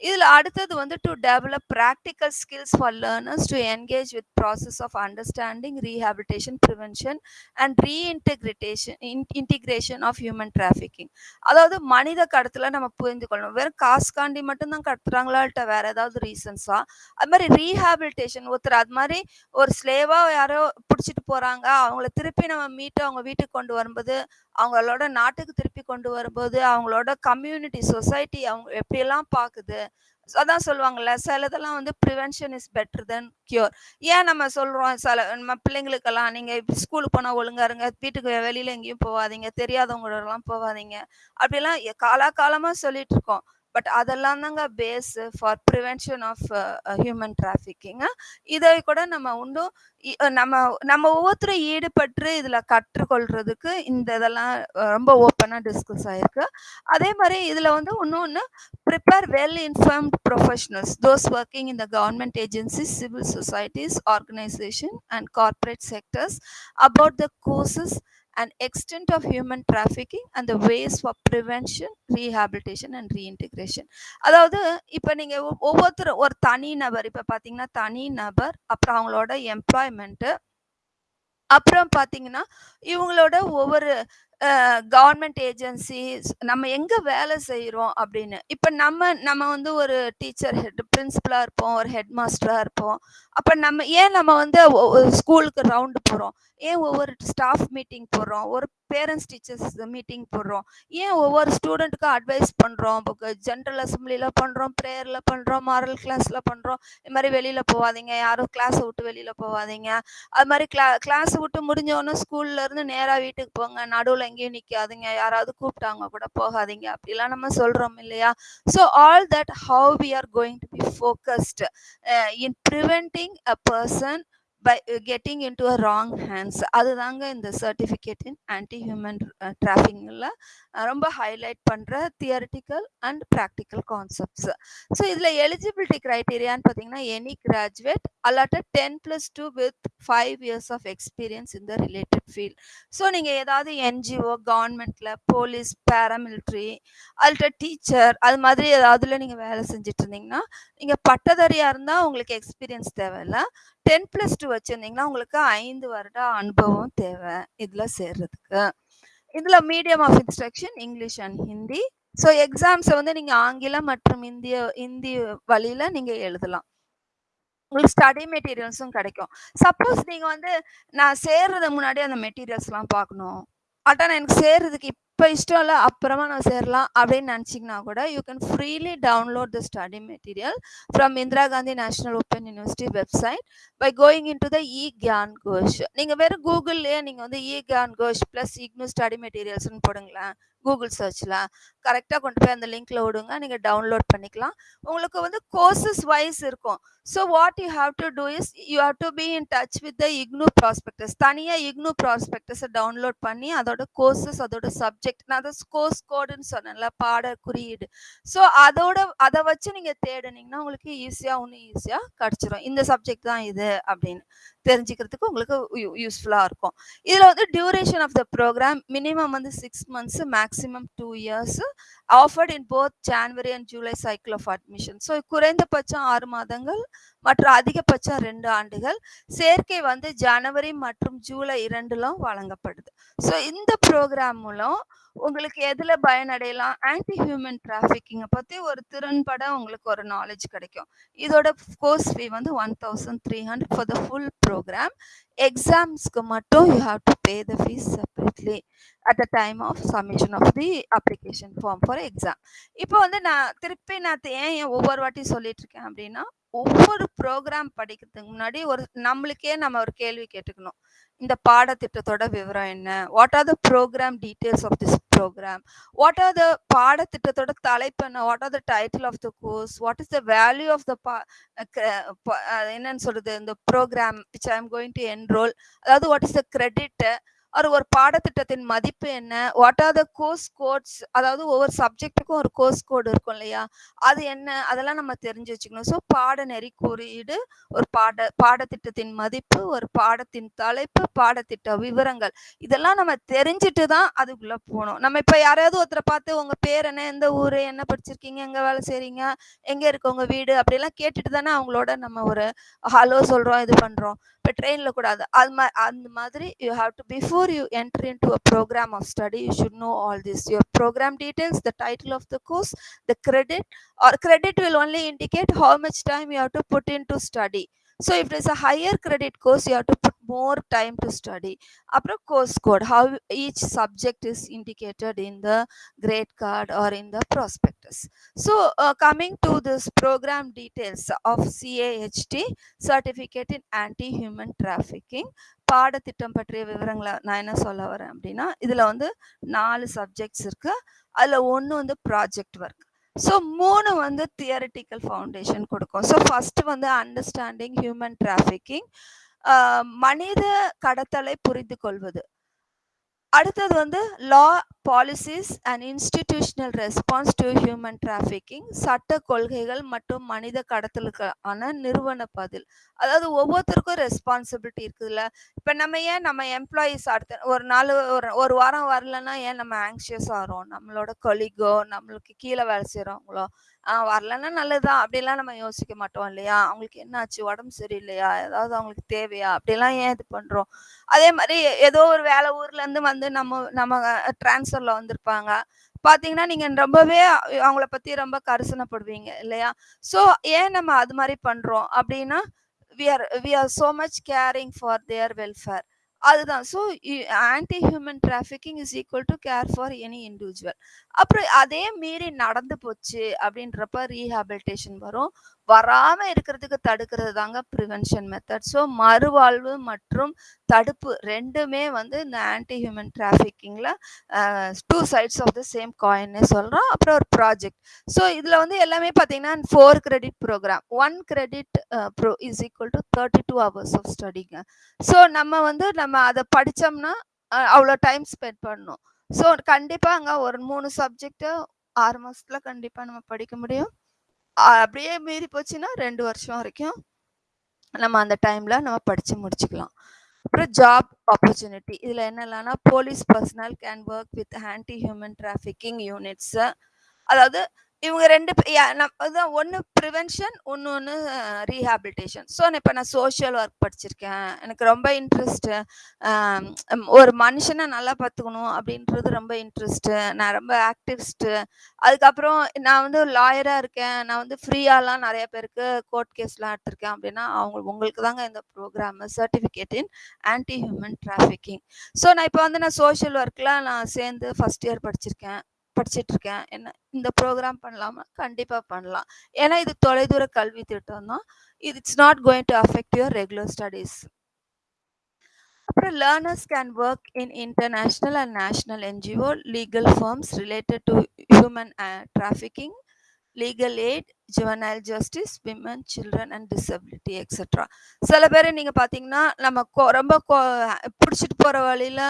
[SPEAKER 1] இதில் அடுத்தது வந்து to develop practical skills for learners to engage with process of understanding, rehabilitation prevention and reintegration in integration of human trafficking. அதாவது மனித கடத்தில் நம்ம புரிந்து கொள்ளணும். வெறும் காசுக்காண்டி காண்டி மட்டும்தான் கடத்துறாங்களாட்ட வேற ஏதாவது ரீசன்ஸா? அது மாதிரி ரீஹாபிலிட்டேஷன் ஒருத்தர் அது மாதிரி ஒரு ஸ்லேவாக யாரோ பிடிச்சிட்டு போகிறாங்க அவங்கள திருப்பி நம்ம மீட்டு அவங்க வீட்டுக்கு கொண்டு வரும்போது, அவங்களோட நாட்டுக்கு திருப்பி கொண்டு வரும்போது, அவங்களோட கம்யூனிட்டி, சொசைட்டி அவங்க எப்படியெல்லாம் பார்க்குது அதான் சொல்லுவாங்கல்ல, சிலதெல்லாம் வந்து prevention is better than cure. ஏன் நம்ம சொல்றோம் சில நம்ம பிள்ளைங்களுக்கெல்லாம், நீங்க ஸ்கூலுக்கு போனா ஒழுங்கா இருங்க. வீட்டுக்கு வெளியில எங்கேயும் போவாதீங்க. தெரியாதவங்களோடலாம் போவாதீங்க. அப்படிலாம் காலா காலமாக சொல்லிட்டு இருக்கோம். பட் அதெல்லாம் தாங்க base for prevention of human trafficking. இதை கூட நம்ம இன்னும் நம்ம நம்ம ஒவ்வொருத்தரும் ஈடுபட்டு இதில் கற்றுக்கொள்றதுக்கு இந்த இதெல்லாம் ரொம்ப ஓப்பனாக டிஸ்கஸ் ஆயிருக்கு. அதே மாதிரி இதில் வந்து இன்னொன்று prepare well informed professionals, those working in the government agencies, civil societies organisation and corporate sectors about the courses and extent of human trafficking and the ways for prevention rehabilitation and reintegration. அதாவது இப்போ நீங்க ஒவ்வொருத்தர் ஒவ்வொருத்தரும் ஒரு தனி நபர் இப்போ பார்த்தீங்கன்னா, தனி நபர், அப்புறம் அவங்களோட எம்ப்ளாய்மெண்ட்டு அப்புறம் பார்த்தீங்கன்னா, இவங்களோட ஒவ்வொரு கவர்மெண்ட் ஏஜென்சிஸ் நம்ம எங்கே வேலை செய்கிறோம் அப்படின்னு. இப்போ நம்ம நம்ம வந்து ஒரு டீச்சர் ஹெட் பிரின்ஸிபலாக இருப்போம். ஒரு ஹெட் மாஸ்டராக இருப்போம். அப்போ நம்ம ஏன் நம்ம வந்து ஒரு ஸ்கூலுக்கு ரவுண்டு போகிறோம் ஏன் ஒவ்வொரு ஸ்டாஃப் மீட்டிங் போடுறோம்? ஒரு பேரண்ட்ஸ் டீச்சர்ஸ் மீட்டிங் போடுறோம்? ஏன் ஒவ்வொரு ஸ்டூடெண்ட்டுக்கும் அட்வைஸ் பண்ணுறோம் புக்கு அசம்பிளியில் பண்ணுறோம் ப்ரேயரில் பண்ணுறோம் மாரல் கிளாஸில் பண்ணுறோம் இது மாதிரி வெளியில் போகாதீங்க யாரும் கிளாஸை விட்டு வெளியில் போகாதீங்க அது மாதிரி கிளா கிளாஸை விட்டு முடிஞ்சவொன்னே ஸ்கூல்லேருந்து நேராக வீட்டுக்கு போங்க. நடுவில் எங்கேயும் நிற்காதுங்க யாராவது கூப்பிட்டாங்க கூட போகாதீங்க. அப்படிலாம் நம்ம சொல்கிறோம் இல்லையா? So all that how we are going to be focused in preventing a person by getting into a wrong hands. அதுதாங்க இந்த சர்டிஃபிகேட் இன் ஆன்டி ஹியூமன் டிராஃபிங்கில் ரொம்ப ஹைலைட் பண்ணுற theoretical and practical concepts. So இதில் எலிஜிபிலிட்டி கிரைட்டீரியான்னு பார்த்தீங்கன்னா, any graduate அல்லாட்டர் ten plus two with five years of experience in the related field. So நீங்கள் ஏதாவது என்ஜிஓ, கவர்மெண்ட்டில் போலீஸ், பாராமிலிட்டரி, அல்லாட்ட டீச்சர் அது மாதிரி ஏதாவதுல நீங்கள் வேலை செஞ்சுட்டு இருந்தீங்கன்னா, நீங்கள் பட்டதாரியாக இருந்தால் உங்களுக்கு எக்ஸ்பீரியன்ஸ் தேவையில்ல. 10+2 வச்சிருந்தீங்கன்னா, உங்களுக்கு ஐந்து வருட அனுபவம் தேவை. இதில் சேர்றதுக்கு. இதில் medium of instruction English and Hindi. So எக்ஸாம்ஸை வந்து நீங்க ஆங்கிலம் மற்றும் இந்திய இந்தி வழியில நீங்க எழுதலாம். உங்களுக்கு ஸ்டடி மெட்டீரியல்ஸும் கிடைக்கும். சப்போஸ் நீங்க வந்து நான் சேர்றதுக்கு முன்னாடி அந்த மெட்டீரியல்ஸ்லாம் பார்க்கணும். அதான் எனக்கு சேர்றதுக்கு இப்போ இஷ்டம் இல்லை அப்புறமா நான் சேரலாம் அப்படின்னு நினச்சிங்கன்னா கூட, you can freely download the study material from Indira Gandhi national open university website by going into the e Gyan Kosh. நீங்க வெறும் கூகுள்லயே நீங்கள் வந்து e Gyan Kosh plus IGNOU study மெட்டீரியல்ஸ்னு போடுங்களேன். கூகுள் சர்ச்சில் கரெக்டாக கொண்டு போய் அந்த லிங்க்ல விடுங்க. நீங்கள் டவுன்லோட் பண்ணிக்கலாம். உங்களுக்கு வந்து கோர்சஸ் வைஸ் இருக்கும். So what you have to do is you have to be in touch with the IGNOU prospectus. தனியாக இக்னு ப்ராஸ்பெக்டஸை டவுன்லோட் பண்ணி அதோட கோர்சஸ், அதோட சப்ஜெக்ட் நான் அதை கோர்ஸ் கோடுன்னு சொன்னேன்ல, பாட குறியீடு. ஸோ அதோட அதை வச்சு நீங்கள் தேடுனீங்கன்னா, உங்களுக்கு ஈஸியாக ஒன்றும் ஈஸியாக கிடச்சிரும் இந்த சப்ஜெக்ட் தான் இது அப்படின்னு தெரிஞ்சுக்கிறதுக்கு உங்களுக்கு யூ இருக்கும். இதில் வந்து duration of the programme minimum வந்து six months, maximum two years offered in both January and July cycle of admission. So குறைந்தபட்சம் ஆறு மாதங்கள் மற்றும் அதிகபட்சம் ரெண்டு ஆண்டுகள். சேர்க்கை வந்து ஜனவரி மற்றும் ஜூலை இரண்டிலும் வழங்கப்படுது. ஸோ இந்த ப்ரோக்ராம் மூலம் உங்களுக்கு எதில் பயனடையலாம்? ஆன்டி ஹியூமன் டிராஃபிக்கிங்கை பற்றி ஒரு திறன்பட உங்களுக்கு ஒரு நாலேஜ் கிடைக்கும். இதோட கோர்ஸ் ஃபீ வந்து 1300 ஃபார் த ஃபுல் ப்ரோக்ராம் எக்ஸாம்ஸ்க்கு மட்டும் you have to pay the fees separately at the time of submission of the application form for exam. இப்போ வந்து நான் திருப்பி நான் ஏன் ஏன் ஒவ்வொரு வாட்டி சொல்லிட்டு இருக்கேன் அப்படின்னா, ஒவ்வொரு ப்ரோக்ராம் படிக்கிறதுக்கு முன்னாடி ஒரு நம்மளுக்கே நம்ம ஒரு கேள்வி கேட்டுக்கணும். இந்த பாடத்திட்டத்தோட விவரம் என்ன? What are the programme details of this programme what are the பாடத்திட்டத்தோட தலைப்பு என்ன? What are the title of the course? What is the value of the பா க ப என்னன்னு சொல்றது? இந்த programme which I am going to enrol. அதாவது வாட் இஸ் த கிரெடிட்? ஒரு ஒரு பாடத்திட்டத்தின் மதிப்பு என்ன? What are the course codes? அதாவது ஒவ்வொரு சப்ஜெக்ட்டுக்கும் ஒரு கோர்ஸ் கோட் இருக்கும் இல்லையா? அது என்ன? அதெல்லாம் நம்ம தெரிஞ்சு வச்சுக்கணும். ஸோ பாடநெறி குறியீடு, ஒரு பாட பாடத்திட்டத்தின் மதிப்பு, ஒரு பாடத்தின் தலைப்பு, பாடத்திட்ட விவரங்கள். இதெல்லாம் நம்ம தெரிஞ்சுட்டு தான் அதுக்குள்ளே போகணும் நம்ம இப்போ யாரையாவது ஒருத்தரை பார்த்து உங்கள் பேர் என்ன? எந்த ஊர் என்ன படிச்சிருக்கீங்க? எங்கே வேலை செய்கிறீங்க எங்கே இருக்கு உங்கள் வீடு? அப்படிலாம் கேட்டுட்டு தானே அவங்களோட நம்ம ஒரு ஹலோ சொல்கிறோம் இது பண்ணுறோம் இப்ப ட்ரெயின்ல கூட அது அது மா அந்த மாதிரி you have to before you enter into a programme of study you should know all this. Your programme details, the title of the course, the credit or credit will only indicate how much time you have to put into study. So if it is a higher credit course, you have to put more time to study. அப்புறம் course code, how each subject is indicated in the grade card or in the prospectus. So uh, coming to this program details of CAHT, Certificate in Anti-Human Trafficking. பாடத்திட்டம் பற்றிய விவரங்களை நான் என்ன சொல்ல வரேன் அப்படின்னா இதுல வந்து நாலு சப்ஜெக்ட்ஸ் இருக்கு அதுல ஒன்று வந்து ப்ராஜெக்ட் ஒர்க் ஸோ மூணு வந்து தியரிட்டிக்கல் ஃபவுண்டேஷன் கொடுக்கும் ஸோ ஃபர்ஸ்ட் வந்து அண்டர்ஸ்டாண்டிங் ஹியூமன் டிராஃபிக்கிங் மனித கடத்தலை புரிந்து கொள்வது அடுத்தது வந்து law policies and institutional response to human trafficking சட்ட கொள்கைகள் மற்றும் மனித கடத்தலுக்கான நிறுவன பதில். அதாவது ஒவ்வொருத்தருக்கும் ரெஸ்பான்சிபிலிட்டி இருக்குதுல்ல. இப்போ நம்ம ஏன் நம்ம எம்ப்ளாயீஸ் அடுத்த ஒரு நாள் ஒரு ஒரு வாரம் வரலன்னா ஏன் நம்ம ஆங்ஷியஸ் ஆகிறோம்? நம்மளோட கொலிகோ நம்மளுக்கு கீழே வேலை செய்கிறவங்களோ வரலன்னா நல்லதுதான். அப்படிலாம் நம்ம யோசிக்க மாட்டோம் இல்லையா? அவங்களுக்கு என்னாச்சு? உடம்பு சரியில்லையா? ஏதாவது அவங்களுக்கு தேவையா? அப்படிலாம் ஏன் இது பண்ணுறோம் அதே மாதிரி ஏதோ ஒரு வேலை ஊர்லேருந்து வந்து நம்ம நம்ம டிரான்ஸ்ஃபர்ல வந்திருப்பாங்க. பாத்தீங்கன்னா நீங்க ரொம்பவே அவங்கள பத்தி ரொம்ப கரிசனப்படுவீங்க இல்லையா? சோ ஏன் நம்ம அது மாதிரி பண்றோம்? அப்படின்னா we are we are so much caring for their welfare அதுதான். So anti human trafficking is equal to care for any individual அப்புறம் அதே மீறி நடந்து போச்சு அப்படின்றப்ப ரீஹாபிலிட்டேஷன் வரும். வராம இருக்கிறதுக்கு தடுக்கிறது தாங்க ப்ரிவென்ஷன் மெத்தட் ஸோ மறுவாழ்வு மற்றும் தடுப்பு ரெண்டுமே வந்து இந்த anti human டிராஃபிக்கிங்கில் two sides of the same coin சொல்கிறோம் அப்புறம் ஒரு ப்ராஜெக்ட் ஸோ இதில் வந்து எல்லாமே பார்த்தீங்கன்னா four credit programme one credit bro is equal to thirty two hours of ஸ்டடிங்க so நம்ம வந்து நம்ம அதை படித்தோம்னா அவ்வளோ டைம் ஸ்பெண்ட் பண்ணணும். ஸோ கண்டிப்பாக அங்கே ஒரு மூணு சப்ஜெக்ட்டு ஆறு மாதத்தில் கண்டிப்பாக நம்ம படிக்க முடியும். அப்படியே மீறி போச்சுன்னா ரெண்டு வருஷம் வரைக்கும் நம்ம அந்த டைம்ல நம்ம படிச்சு முடிச்சுக்கலாம். அப்புறம் ஜாப் ஆப்பர்ச்சுனிட்டி இதில் என்னெல்லாம்னா police personnel can work with anti human trafficking units அதாவது இவங்க ரெண்டு அதான் ஒன்று ப்ரிவென்ஷன் ஒன்று ஒன்று ரீஹாபிலிட்டேஷன் ஸோ நான் இப்போ நான் சோஷியல் ஒர்க் படிச்சிருக்கேன். எனக்கு ரொம்ப இன்ட்ரெஸ்ட்டு ஒரு மனுஷனை நல்லா பார்த்துக்கணும் அப்படின்றது ரொம்ப இன்ட்ரெஸ்ட்டு நான் ரொம்ப ஆக்டிவிஸ்ட்டு அதுக்கப்புறம் நான் வந்து லாயராக இருக்கேன். நான் வந்து ஃப்ரீயாலாம் நிறைய பேருக்கு கோர்ட் கேஸ்லாம் எடுத்திருக்கேன் அப்படின்னா அவங்க உங்களுக்கு தாங்க இந்த programme certificate in anti human trafficking so நான் இப்போ வந்து நான் சோஷியல் ஒர்க்கில் நான் சேர்ந்து ஃபஸ்ட் இயர் படிச்சிருக்கேன். படிச்சுட்டு இருக்கேன் என்ன இந்த ப்ரோக்ராம் பண்ணலாமா கண்டிப்பாக பண்ணலாம். ஏன்னா இது தொலைதூர கல்வி திட்டம் தான். இது it's not going to affect your regular studies அப்புறம் learners can work in international and national NGO legal firms related to human trafficking legal aid juvenile justice women children and disability et cetera சில பேர் நீங்கள் பார்த்தீங்கன்னா நம்ம ரொம்ப பிடிச்சிட்டு போகிற வழியில்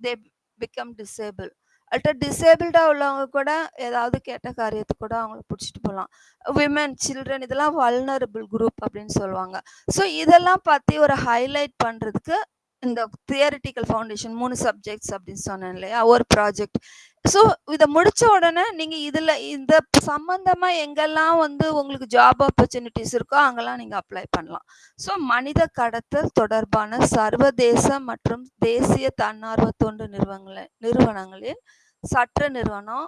[SPEAKER 1] தே பிகம் டிசேபிள் அல்ட்ட டிசேபிள்டாக உள்ளவங்க கூட ஏதாவது கேட்ட காரியத்துக்கு கூட அவங்கள பிடிச்சிட்டு போகலாம் விமன் சில்ட்ரன் இதெல்லாம் வல்னரபிள் குரூப் அப்படின்னு சொல்லுவாங்க. ஸோ இதெல்லாம் பற்றி ஒரு ஹைலைட் பண்ணுறதுக்கு இந்த தியரிட்டிக்கல் ஃபவுண்டேஷன் மூணு சப்ஜெக்ட்ஸ் அப்படின்னு சொன்னேன் இல்லையா? ஒரு ப்ராஜெக்ட் ஸோ இதை முடிச்ச உடனே நீங்க இதுல இந்த சம்பந்தமா எங்கெல்லாம் வந்து உங்களுக்கு ஜாப் ஆப்பர்ச்சுனிட்டிஸ் இருக்கோ அங்கெல்லாம் நீங்க அப்ளை பண்ணலாம். ஸோ மனித கடத்தல் தொடர்பான சர்வதேச மற்றும் தேசிய தன்னார்வ தொண்டு நிறுவனங்கள நிறுவனங்களில் சட்ட நிறுவனம்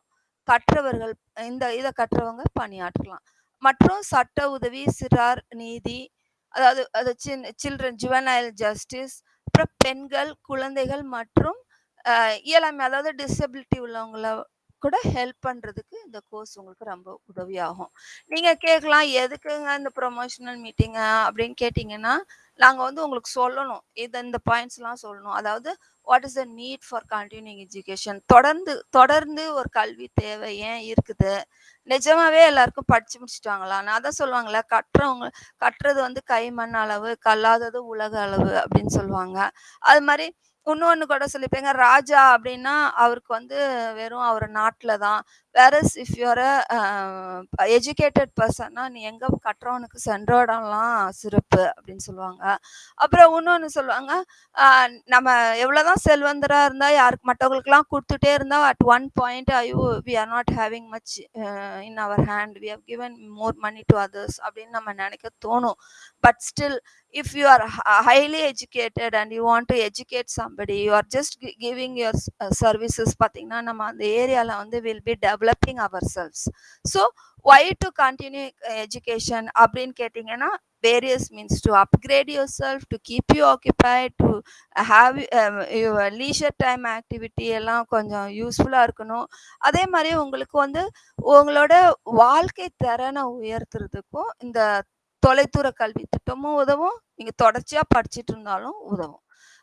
[SPEAKER 1] கற்றவர்கள் இந்த இதை கற்றவங்க பணியாற்றலாம். மற்றும் சட்ட உதவி சிறார் நீதி அதாவது அது சின் சில்ட்ரன் ஜுவனைல் ஜஸ்டிஸ் அப்புறம் பெண்கள் குழந்தைகள் மற்றும் இயலாமை அதாவது டிசபிலிட்டி உள்ளவங்கள கூட ஹெல்ப் பண்ணுறதுக்கு இந்த கோர்ஸ் உங்களுக்கு ரொம்ப உதவியாகும். நீங்கள் கேட்கலாம் எதுக்குங்க இந்த ப்ரொமோஷனல் மீட்டிங்கு அப்படின்னு கேட்டிங்கன்னா நாங்கள் வந்து உங்களுக்கு சொல்லணும். இது இந்த பாயிண்ட்ஸ்லாம் சொல்லணும். அதாவது what is the need for continuing education தொடர்ந்து தொடர்ந்து ஒரு கல்வி தேவை ஏன் இருக்குது? நிஜமாவே எல்லாருக்கும் படிச்சு முடிச்சுட்டாங்களா? நான் தான் சொல்லுவாங்களே கட்டுறவங்க கட்டுறது வந்து கை மண் அளவு கல்லாதது உலக அளவு அப்படின்னு சொல்லுவாங்க. அது மாதிரி இன்னொன்று கூட சொல்லிப்பேங்க. ராஜா அப்படின்னா அவருக்கு வந்து வெறும் அவர் நாட்டில் தான். வேற இஃப் யூஆர் எஜுகேட்டட் பர்சன்னா நீ எங்கே கட்டுறவனுக்கு சென்ற இடம்லாம் சிறப்பு அப்படின்னு சொல்லுவாங்க. அப்புறம் இன்னொன்று சொல்லுவாங்க நம்ம எவ்வளோதான் செல்வந்தராக இருந்தால் யாருக்கு மற்றவங்களுக்குலாம் கொடுத்துட்டே இருந்தால் அட் ஒன் பாயிண்ட் ஐயோ we are not having much in our hand we have given more money to others அப்படின்னு நம்ம நினைக்க தோணும். But still if you are highly educated and you want to educate some but you are just giving your services பார்த்தீங்கன்னா நம்ம அந்த ஏரியாவில் வந்து will be developing our cells so why to continue education அப்படின்னு கேட்டிங்கன்னா various means to upgrade yourself to keep you occupied to have your leisure time activity எல்லாம் கொஞ்சம் யூஸ்ஃபுல்லாக இருக்கணும். அதே மாதிரி உங்களுக்கு வந்து உங்களோட வாழ்க்கை திறனை உயர்த்துறதுக்கும் இந்த தொலைதூர கல்வி திட்டமும் உதவும். நீங்கள் தொடர்ச்சியாக படிச்சுட்டு இருந்தாலும் உதவும்.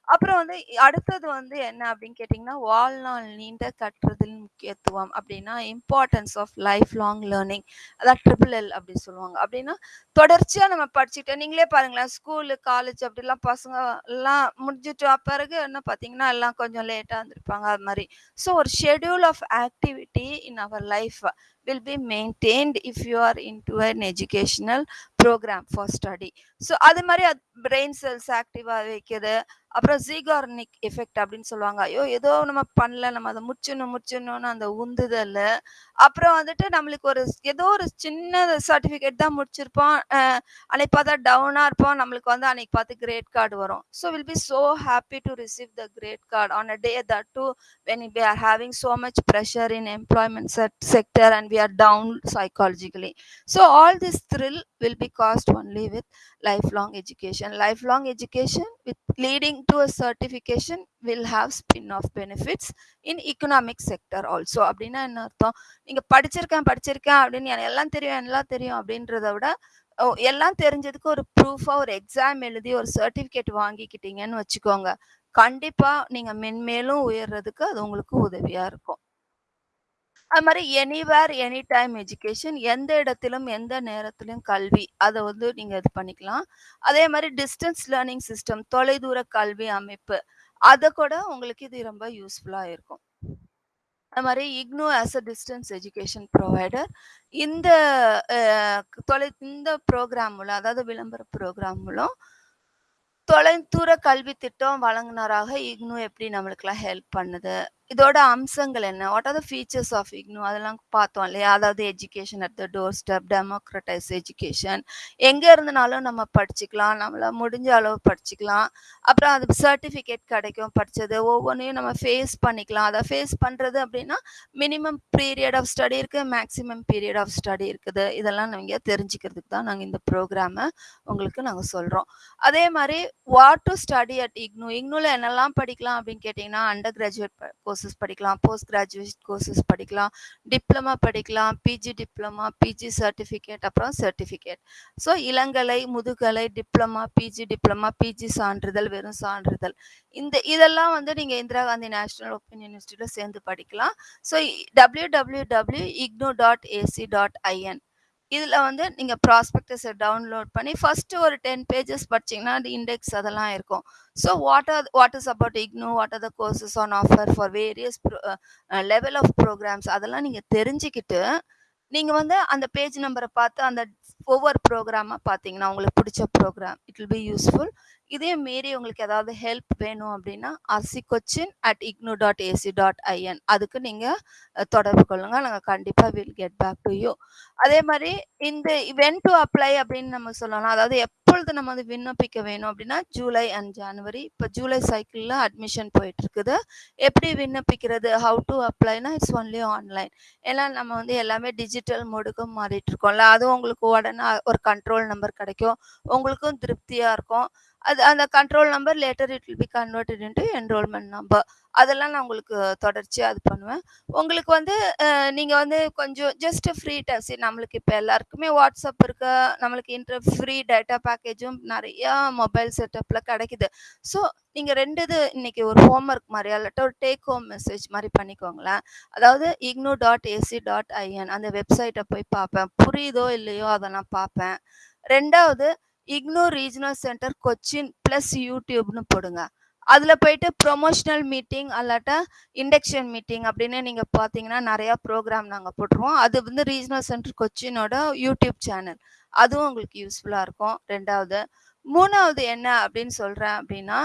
[SPEAKER 1] அப்புறம் வந்து அடுத்தது வந்து என்ன அப்படின்னு கேட்டிங்கன்னா, வாழ்நாள் நீண்ட கற்றதின் முக்கியத்துவம் அப்படின்னா, importance of life long learning. அதான் ட்ரிபிள் எல் அப்படி சொல்லுவாங்க. அப்படின்னா, தொடர்ச்சியாக நம்ம படிச்சுட்டு நீங்களே பாருங்களேன், ஸ்கூலு, காலேஜ் அப்படிலாம் பசங்க எல்லாம் முடிஞ்சுட்டு பிறகு என்ன பார்த்தீங்கன்னா, எல்லாம் கொஞ்சம் லேட்டாக வந்திருப்பாங்க அது மாதிரி ஸோ ஒரு schedule of activity in our life will be maintained if you are into an educational program for study. So அது மாதிரி அது பிரெயின் செல்ஸ் ஆக்டிவாக வைக்குது. அப்புறம் ஜீகார்னிக் எஃபெக்ட் அப்படின்னு சொல்லுவாங்க. ஐயோ! ஏதோ நம்ம பண்ணல, நம்ம அதை முடிச்சிடணும் முடிச்சிடணும்னு அந்த உந்துதல் அப்புறம் வந்துட்டு நம்மளுக்கு ஒரு ஏதோ ஒரு சின்ன சர்டிஃபிகேட் தான் முடிச்சிருப்போம். அன்னைக்கு பார்த்தா டவுனாக இருப்போம். நம்மளுக்கு வந்து அன்னைக்கு பார்த்து கிரேட் கார்டு வரும். So will be so happy to receive the great card on a day that too are we are much pressure in employment set sector and we are down psychologically so all this thrill will be cast only with life long education education lifelong education with leading to a certification will have spin-off benefits in economic sector also. அப்படின்னா என்ன அர்த்தம்? நீங்க படிச்சிருக்கேன் படிச்சிருக்கேன் அப்படின்னு எனக்கு எல்லாம் தெரியும் எல்லாம் தெரியும் அப்படின்றத விட எல்லாம் தெரிஞ்சதுக்கு ஒரு ப்ரூஃபா ஒரு எக்ஸாம் எழுதி ஒரு சர்டிபிகேட் வாங்கிக்கிட்டீங்கன்னு வச்சுக்கோங்க. கண்டிப்பா நீங்க மென்மேலும் உயர்றதுக்கு அது உங்களுக்கு உதவியா இருக்கும். அது மாதிரி எனிவேர் எனி டைம் எஜுகேஷன் எந்த இடத்திலும் எந்த நேரத்திலும் கல்வி அதை வந்து நீங்கள் இது பண்ணிக்கலாம். அதே மாதிரி டிஸ்டன்ஸ் லேர்னிங் சிஸ்டம் தொலைதூர கல்வி அமைப்பு அதை கூட உங்களுக்கு இது ரொம்ப யூஸ்ஃபுல்லாக இருக்கும். அது மாதிரி IGNOU as a distance education provider இந்த தொலை இந்த ப்ரோக்ராம் மூலம் அதாவது விளம்பர ப்ரோக்ராம் மூலம் தொலைதூர கல்வி திட்டம் வழங்குனராக இக்னு எப்படி நம்மளுக்கெல்லாம் ஹெல்ப் பண்ணுது? இதோட அம்சங்கள் என்ன? What are the features of IGNOU அதெல்லாம் பார்த்தோம் இல்லையா? அதாவது education at the doorstep democratize education எங்கே இருந்தனாலும் நம்ம படிச்சுக்கலாம். நம்மள முடிஞ்ச அளவு படிச்சுக்கலாம். அப்புறம் அது சர்டிஃபிகேட் கிடைக்கும் படித்தது ஒவ்வொன்றையும் நம்ம ஃபேஸ் பண்ணிக்கலாம். அதை ஃபேஸ் பண்ணுறது அப்படின்னா மினிமம் பீரியட் ஆஃப் ஸ்டடி இருக்குது மேக்ஸிமம் பீரியட் ஆஃப் ஸ்டடி இருக்குது. இதெல்லாம் நீங்கள் தெரிஞ்சுக்கிறதுக்கு தான் நாங்கள் இந்த ப்ரோக்ராமை உங்களுக்கு நாங்கள் சொல்கிறோம் அதே மாதிரி what to study at IGNOU இக்னோவில் என்னெல்லாம் படிக்கலாம் அப்படின்னு கேட்டிங்கன்னா அண்டர் கிராஜுவேட் கோர்ஸ் கோர்சஸ் படிக்கலாம் போஸ்ட் கிராஜுவேட் கோர்சஸ் படிக்கலாம் டிப்ளமா படிக்கலாம் பிஜி டிப்ளமா பிஜி சர்டிஃபிகேட் அப்புறம் சர்டிஃபிகேட் ஸோ இளங்கலை முதுகலை டிப்ளமா பிஜி டிப்ளமா பிஜி சான்றிதழ் வெறும் சான்றிதழ். இந்த இதெல்லாம் வந்து நீங்கள் இந்திரா காந்தி நேஷனல் ஓப்பன் யூனிவர்சிட்டியில் சேர்ந்து படிக்கலாம். So W W W IGNOU dot AC dot IN இதில் வந்து நீங்கள் ப்ராஸ்பெக்டஸை டவுன்லோட் பண்ணி ஃபஸ்ட்டு ஒரு டென் பேஜஸ் படிச்சிங்கன்னா அது இண்டெக்ஸ் அதெல்லாம் இருக்கும். So what are what is about IGNOU what are the courses on offer for various level of programs அதெல்லாம் நீங்கள் தெரிஞ்சுக்கிட்டு நீங்கள் வந்து அந்த பேஜ் நம்பரை பார்த்து அந்த ஒவ்வொரு ப்ரோக்ராமாக பார்த்தீங்கன்னா உங்களுக்கு பிடிச்ச program it will be useful இதே மீறி உங்களுக்கு ஏதாவது ஹெல்ப் வேணும் அப்படின்னா RC Cochin at IGNOU dot AC dot IN அதுக்கு நீங்கள் தொடர்பு கொள்ளுங்கள் நாங்கள் கண்டிப்பாக will get back to you அதே மாதிரி இந்த வென் டு அப்ளை அப்படின்னு நம்ம சொல்லலாம். அதாவது எப்பொழுது நம்ம வந்து விண்ணப்பிக்க வேணும் அப்படின்னா ஜூலை அண்ட் ஜனவரி இப்போ ஜூலை சைக்கிளில் அட்மிஷன் போயிட்டு இருக்குது எப்படி விண்ணப்பிக்கிறது? ஹவு டு அப்ளைனா இட்ஸ் ஒன்லி ஆன்லைன் ஏன்னா நம்ம வந்து எல்லாமே டிஜிட்டல் மோடுக்கும் மாறிட்டு இருக்கோம்ல அதுவும் உங்களுக்கு உடனே ஒரு கண்ட்ரோல் நம்பர் கிடைக்கும். உங்களுக்கும் திருப்தியாக இருக்கும். அது அந்த control number later it will be converted into enrolment number அதெல்லாம் நான் உங்களுக்கு தொடர்ச்சியாக அது பண்ணுவேன். உங்களுக்கு வந்து நீங்கள் வந்து கொஞ்சம் ஜஸ்ட் ஃப்ரீ டெஸ்ட் நம்மளுக்கு இப்போ எல்லாருக்குமே வாட்ஸ்அப் இருக்கு. நம்மளுக்கு இன்டர் ஃப்ரீ டேட்டா பேக்கேஜும் நிறையா மொபைல் செட்டப்பில் கிடைக்குது. ஸோ நீங்கள் ரெண்டு இது இன்னைக்கு ஒரு ஹோம்ஒர்க் மாதிரி அல்லட்ட ஒரு டேக் ஹோம் மெசேஜ் மாதிரி பண்ணிக்கோங்களேன். அதாவது IGNOU dot AC dot IN அந்த வெப்சைட்டை போய் பார்ப்பேன். புரியுதோ இல்லையோ அதை நான் பார்ப்பேன். ரெண்டாவது IGNOU regional centre Cochin plus யூடியூப்னு போடுங்க. அதில் போயிட்டு ப்ரொமோஷனல் மீட்டிங் அல்லாட்டா இண்டக்ஷன் மீட்டிங் அப்படின்னு நீங்கள் பார்த்தீங்கன்னா நிறையா ப்ரோக்ராம் நாங்கள் போட்டுருவோம். அது வந்து ரீஜனல் சென்டர் கொச்சினோட யூடியூப் சேனல் அதுவும் உங்களுக்கு யூஸ்ஃபுல்லாக இருக்கும். ரெண்டாவது மூணாவது என்ன அப்படின்னு சொல்கிறேன் அப்படின்னா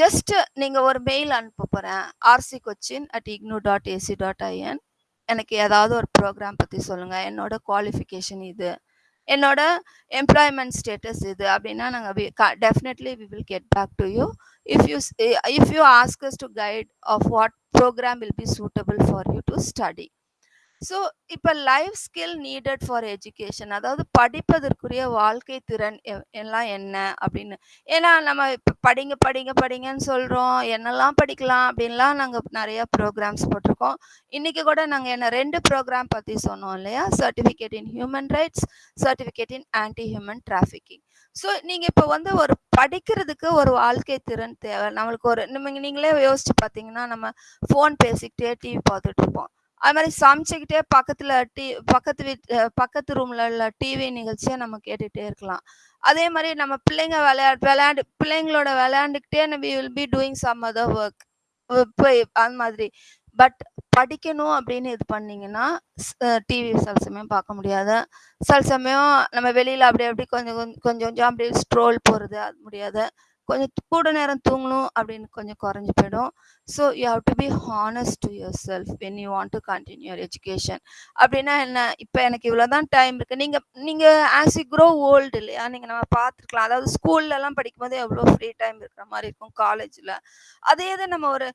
[SPEAKER 1] ஜஸ்ட் நீங்கள் ஒரு மெயில் அனுப்ப போகிறேன் RC Cochin at IGNOU dot AC dot IN எனக்கு ஏதாவது ஒரு ப்ரோக்ராம் பற்றி சொல்லுங்கள் என்னோட குவாலிஃபிகேஷன் இது. என்னோட எம்ப்ளாய்மெண்ட் ஸ்டேட்டஸ் இது அப்படின்னா நாங்கள் definitely we will get back to you if you if you ask us to guide of what program will be suitable for you to study so இப்போ life skill needed for education அதாவது படிப்பதற்குரிய வாழ்க்கை திறன் எல்லாம் என்ன அப்படின்னு. ஏன்னா நம்ம இப்போ படிங்க படிங்க படிங்கன்னு சொல்கிறோம் என்னெல்லாம் படிக்கலாம் அப்படின்லாம் நாங்கள் நிறையா ப்ரோக்ராம்ஸ் போட்டிருக்கோம். இன்றைக்கி கூட நாங்கள் என்ன ரெண்டு ப்ரோக்ராம் பற்றி சொன்னோம் இல்லையா? Certificate in human rights certificate in anti human trafficking so நீங்கள் இப்போ வந்து ஒரு படிக்கிறதுக்கு ஒரு வாழ்க்கை திறன் தேவை. நம்மளுக்கு ஒரு நீங்களே யோசிச்சு பார்த்தீங்கன்னா, நம்ம ஃபோன் பேசிக்கிட்டே டிவி பார்த்துட்டு இருப்போம். அது மாதிரி சமைச்சுக்கிட்டே பக்கத்துல டி பக்கத்து வீட் பக்கத்து ரூம்ல உள்ள டிவி நிகழ்ச்சியை நம்ம கேட்டுகிட்டே இருக்கலாம். அதே மாதிரி நம்ம பிள்ளைங்க விளையா விளையாண்டு பிள்ளைங்களோட விளையாண்டுக்கிட்டே we will be doing some other work போய் அந்த மாதிரி. பட் படிக்கணும் அப்படின்னு இது பண்ணீங்கன்னா, டிவி சில சமயம் பார்க்க முடியாது. சில சமயம் நம்ம வெளியில் அப்படி அப்படி கொஞ்சம் கொஞ்சம் கொஞ்சம் அப்படியே ஸ்ட்ரோல் போகிறது அது முடியாது. கொஞ்சம் கூட நேரம் தூங்கணும் அப்படின்னு கொஞ்சம் குறைஞ்சி போயிடும். So you have to be honest to yourself when you want to continue your education. அப்படின்னா என்ன? இப்போ எனக்கு இவ்வளோ தான் டைம் இருக்குது நீங்கள் நீங்கள் ஆஸ் யூ க்ரோ ஓல்டு இல்லையா? நீங்கள் நம்ம பார்த்துருக்கலாம். அதாவது ஸ்கூல்லலாம் படிக்கும்போது எவ்வளோ ஃப்ரீ டைம் இருக்கிற மாதிரி இருக்கும் காலேஜில் அதே தான் நம்ம ஒரு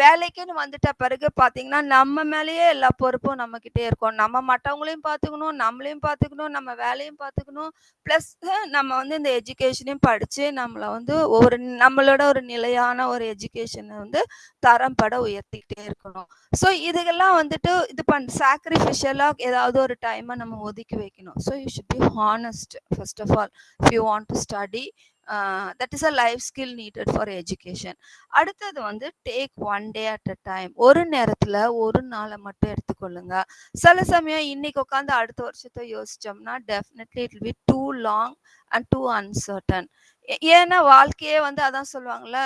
[SPEAKER 1] வேலைக்குன்னு வந்துட்ட பிறகு பார்த்தீங்கன்னா, நம்ம மேலேயே எல்லா பொறுப்பும் நம்மக்கிட்டே இருக்கும். நம்ம மற்றவங்களையும் பார்த்துக்கணும், நம்மளையும் பார்த்துக்கணும், நம்ம வேலையும் பார்த்துக்கணும். பிளஸ் நம்ம வந்து இந்த எஜுகேஷனையும் படிச்சு, நம்மளை வந்து ஒரு நம்மளோட ஒரு நிலையான ஒரு எஜுகேஷனை வந்து தரம் பட உயர்த்திக்கிட்டே இருக்கணும். ஸோ இதுக்கெல்லாம் வந்துட்டு இது பண் சாக்ரிஃபிஷியலா ஏதாவது ஒரு டைமை நம்ம ஒதுக்கி வைக்கணும். So you should be honest first of all if you want to study that is a life skill needed for education. அடுத்தது வந்து take one day at a time. ஒரு நேரத்தில் ஒரு நாளை மட்டும் எடுத்துக்கொள்ளுங்க. சில சமயம் இன்னைக்கு உட்காந்து அடுத்த வருஷத்தை யோசிச்சோம்னா, definitely it will be too long and too uncertain. ஏன்னா வாழ்க்கையே வந்து அதான் சொல்லுவாங்கல்ல,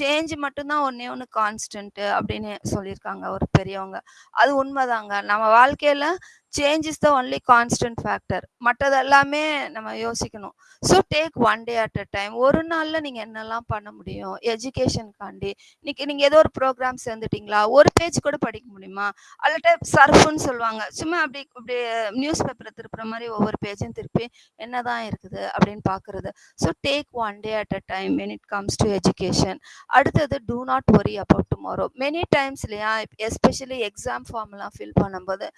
[SPEAKER 1] சேஞ்ச் மட்டும்தான் ஒன்றே ஒன்று கான்ஸ்டன்ட்டு கான்ஸ்டன்ட் அப்படின்னு சொல்லியிருக்காங்க ஒரு பெரியவங்க. அது உண்மைதாங்க நம்ம வாழ்க்கையில change is the only constant factor. மற்றதெல்லாமே எல்லாமே நம்ம யோசிக்கணும். So take one day at a time. ஒரு நாளில் நீங்கள் என்னலாம் பண்ண முடியும்? எஜுகேஷனுக்காண்டி இன்னைக்கு நீங்கள் ஏதோ ஒரு ப்ரோக்ராம் சேர்ந்துட்டீங்களா? ஒரு பேஜ் கூட படிக்க முடியுமா? அல்லட்ட சர்ஃபுன்னு சொல்லுவாங்க. சும்மா அப்படி இப்படி நியூஸ் பேப்பரை திருப்புற மாதிரி ஒவ்வொரு பேஜையும் திருப்பி என்னதான் இருக்குது அப்படின்னு பார்க்குறது. So take one day at a time when it comes to education. அடுத்தது do not worry about tomorrow. Many times இல்லையா, எஸ்பெஷலி எக்ஸாம் ஃபார்ம்லாம் ஃபில் பண்ணும்போது,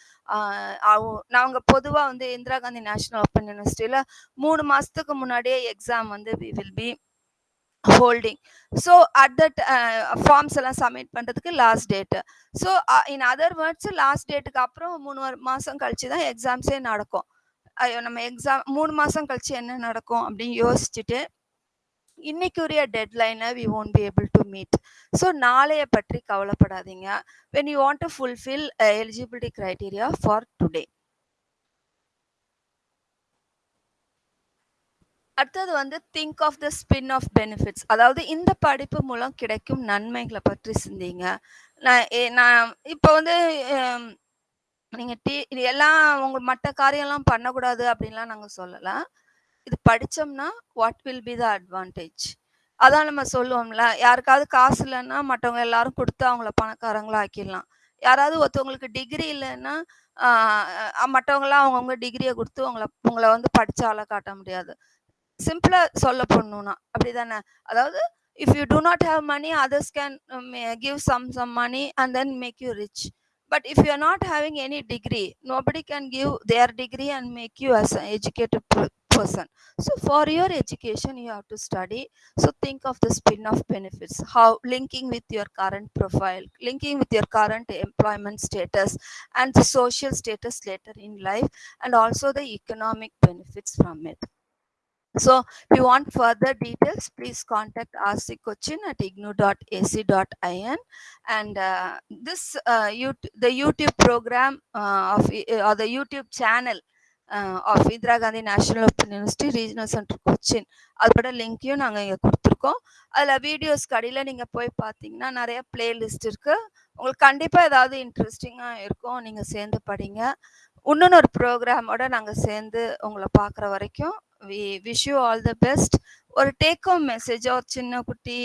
[SPEAKER 1] நாங்கள் பொதுவாக நாங்க பொதுவா வந்து இந்திரா காந்தி நேஷனல் ஓப்பன் யூனிவர்சிட்டில 3 மாசத்துக்கு முன்னாடியே எக்ஸாம் வந்து we will be holding. So at that forms எல்லாம் சப்மிட் பண்ணுறதுக்கு last date so in other words last டேட்டுக்கு அப்புறம் மூணு மாதம் கழிச்சு தான் எக்ஸாம்ஸே நடக்கும். ஐயோ! நம்ம எக்ஸாம் மூணு மாதம் கழிச்சு என்ன நடக்கும் அப்படின்னு யோசிச்சுட்டு, இன்னைக்குரிய டெட்லைனை we won't be able to meet. So நாளைய பற்றி கவலைப்படாதீங்க. When you want to fulfil eligibility criteria for today. அடுத்தது வந்து think of the spin off benefits. அதாவது இந்த படிப்பு மூலம் கிடைக்கும் நன்மைகளை பற்றி சிந்திங்க. நான் நான் இப்போ வந்து நீங்கள் நீங்க எல்லாம் உங்க மற்ற காரியம்லாம் பண்ணக்கூடாது அப்படின்லாம் நாங்க சொல்லலாம் இது படித்தோம்னா what will be the advantage? அதான் நம்ம சொல்லுவோம்ல, யாருக்காவது காசு இல்லைன்னா மற்றவங்க எல்லாரும் கொடுத்து அவங்கள பணக்காரங்களா ஆக்கிடலாம். யாராவது ஒருத்தவங்களுக்கு டிகிரி இல்லைன்னா மற்றவங்களாம் அவங்கவுங்க டிகிரியை கொடுத்து உங்களை உங்களை வந்து படித்தால காட்ட முடியாது. சிம்பிளா சொல்ல போணும்னா, அப்படிதானே? அதாவது if you do not have money others can may give some some money and then make you rich. But if you are not having any degree, nobody can give their degree and make you as educated person. So for your education you have to study. So think of the spin of benefits. How linking with your current profile linking with your current employment status and the social status later in life and also the economic benefits from it. So if you want further details, please contact RC Cochin at ignu.ac.in. And uh, this uh, you the YouTube program uh, of, uh, or the YouTube channel of Indira Gandhi National Open University Regional Centre Cochin அதோட லிங்க்கையும் நாங்கள் இங்கே கொடுத்துருக்கோம். அதில் வீடியோஸ்க்கு கடையில் நீங்கள் போய் பார்த்தீங்கன்னா நிறைய பிளேலிஸ்ட் இருக்குது உங்களுக்கு கண்டிப்பாக ஏதாவது இன்ட்ரெஸ்டிங்காக இருக்கும். நீங்கள் சேர்ந்து படிங்க. இன்னொன்று ஒரு ப்ரோக்ராமோட நாங்கள் சேர்ந்து உங்களை பார்க்குற வரைக்கும் we wish you all the best ஒரு டேக் ஹோம் மெசேஜோ ஒரு சின்ன குட்டி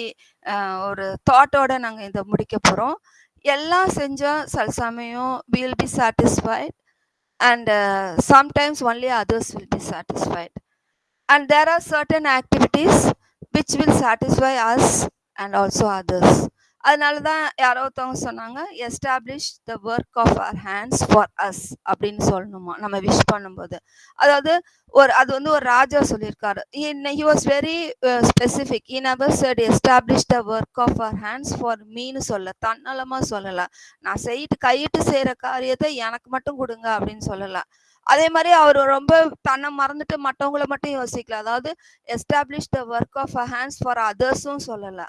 [SPEAKER 1] ஒரு தாட்டோட நாங்கள் இதை முடிக்க போகிறோம் எல்லாம் செஞ்சால் சில சமயம் will be satisfied and uh, sometimes only others will be satisfied. And there are certain activities which will satisfy us and also others அதனால தான் யாரோ ஒருத்தவங்க சொன்னாங்க establish the work of our hands for us அப்படின்னு சொல்லணுமா? நம்ம விஷ் பண்ணும்போது. அதாவது ஒரு அது வந்து ஒரு ராஜா சொல்லியிருக்காரு. He was very specific in our said establish the work of our hands for மீன்னு சொல்ல தன்னலமாக சொல்லலை. நான் செய்யிட்டு கையிட்டு செய்கிற காரியத்தை எனக்கு மட்டும் கொடுங்க அப்படின்னு சொல்லலை. அதே மாதிரி அவர் ரொம்ப தன்னை மறந்துட்டு மற்றவங்கள மட்டும் யோசிக்கல. அதாவது establish the work of a hands for அதர்ஸும் சொல்லலை.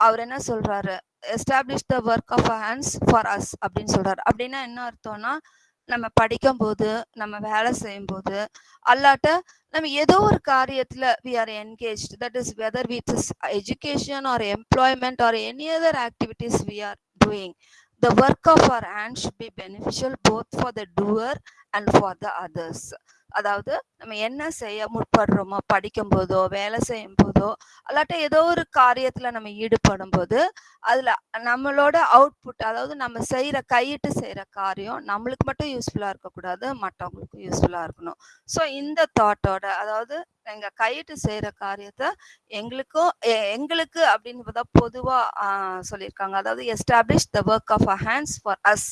[SPEAKER 1] அவர் என்ன சொல்றாரு? Establish the work of hands for us அப்படின்னு சொல்றாரு. அப்படின்னா என்ன அர்த்தம்னா நம்ம படிக்கும் போது நம்ம வேலை செய்யும் போது அல்லாட்ட நம்ம ஏதோ ஒரு காரியத்துல we are engage that is whether with education or employment or any other activities we are doing the work of our hand should be beneficial both for the doer and for the others அதாவது நம்ம என்ன செய்ய முற்படுறோமோ படிக்கும் போதோ வேலை செய்யும் போதோ அல்லாட்ட ஏதோ ஒரு காரியத்துல நம்ம ஈடுபடும் போது அதுல நம்மளோட அவுட்புட் அதாவது நம்ம செய்யற கையிட்டு செய்யற காரியம் நம்மளுக்கு மட்டும் யூஸ்ஃபுல்லா இருக்கக்கூடாது மற்றவங்களுக்கும் யூஸ்ஃபுல்லா இருக்கணும். ஸோ இந்த தாட்டோட அதாவது எங்க கையிட்டு செய்யற காரியத்தை எங்களுக்கும் எ- எங்களுக்கு அப்படின்னு பொதுவா சொல்லியிருக்காங்க. அதாவது establish the work of a hands for us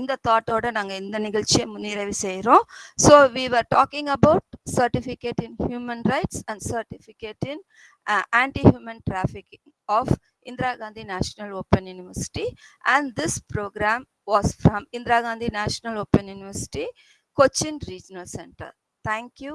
[SPEAKER 1] இந்த தாட்டோட நாங்க இந்த நிகழ்ச்சியை நிறைவு செய்றோம் so we were talking about certificate in human rights and certificate in anti human trafficking of Indira Gandhi National Open University and this program was from Indira Gandhi National Open University, Cochin Regional Center. Thank you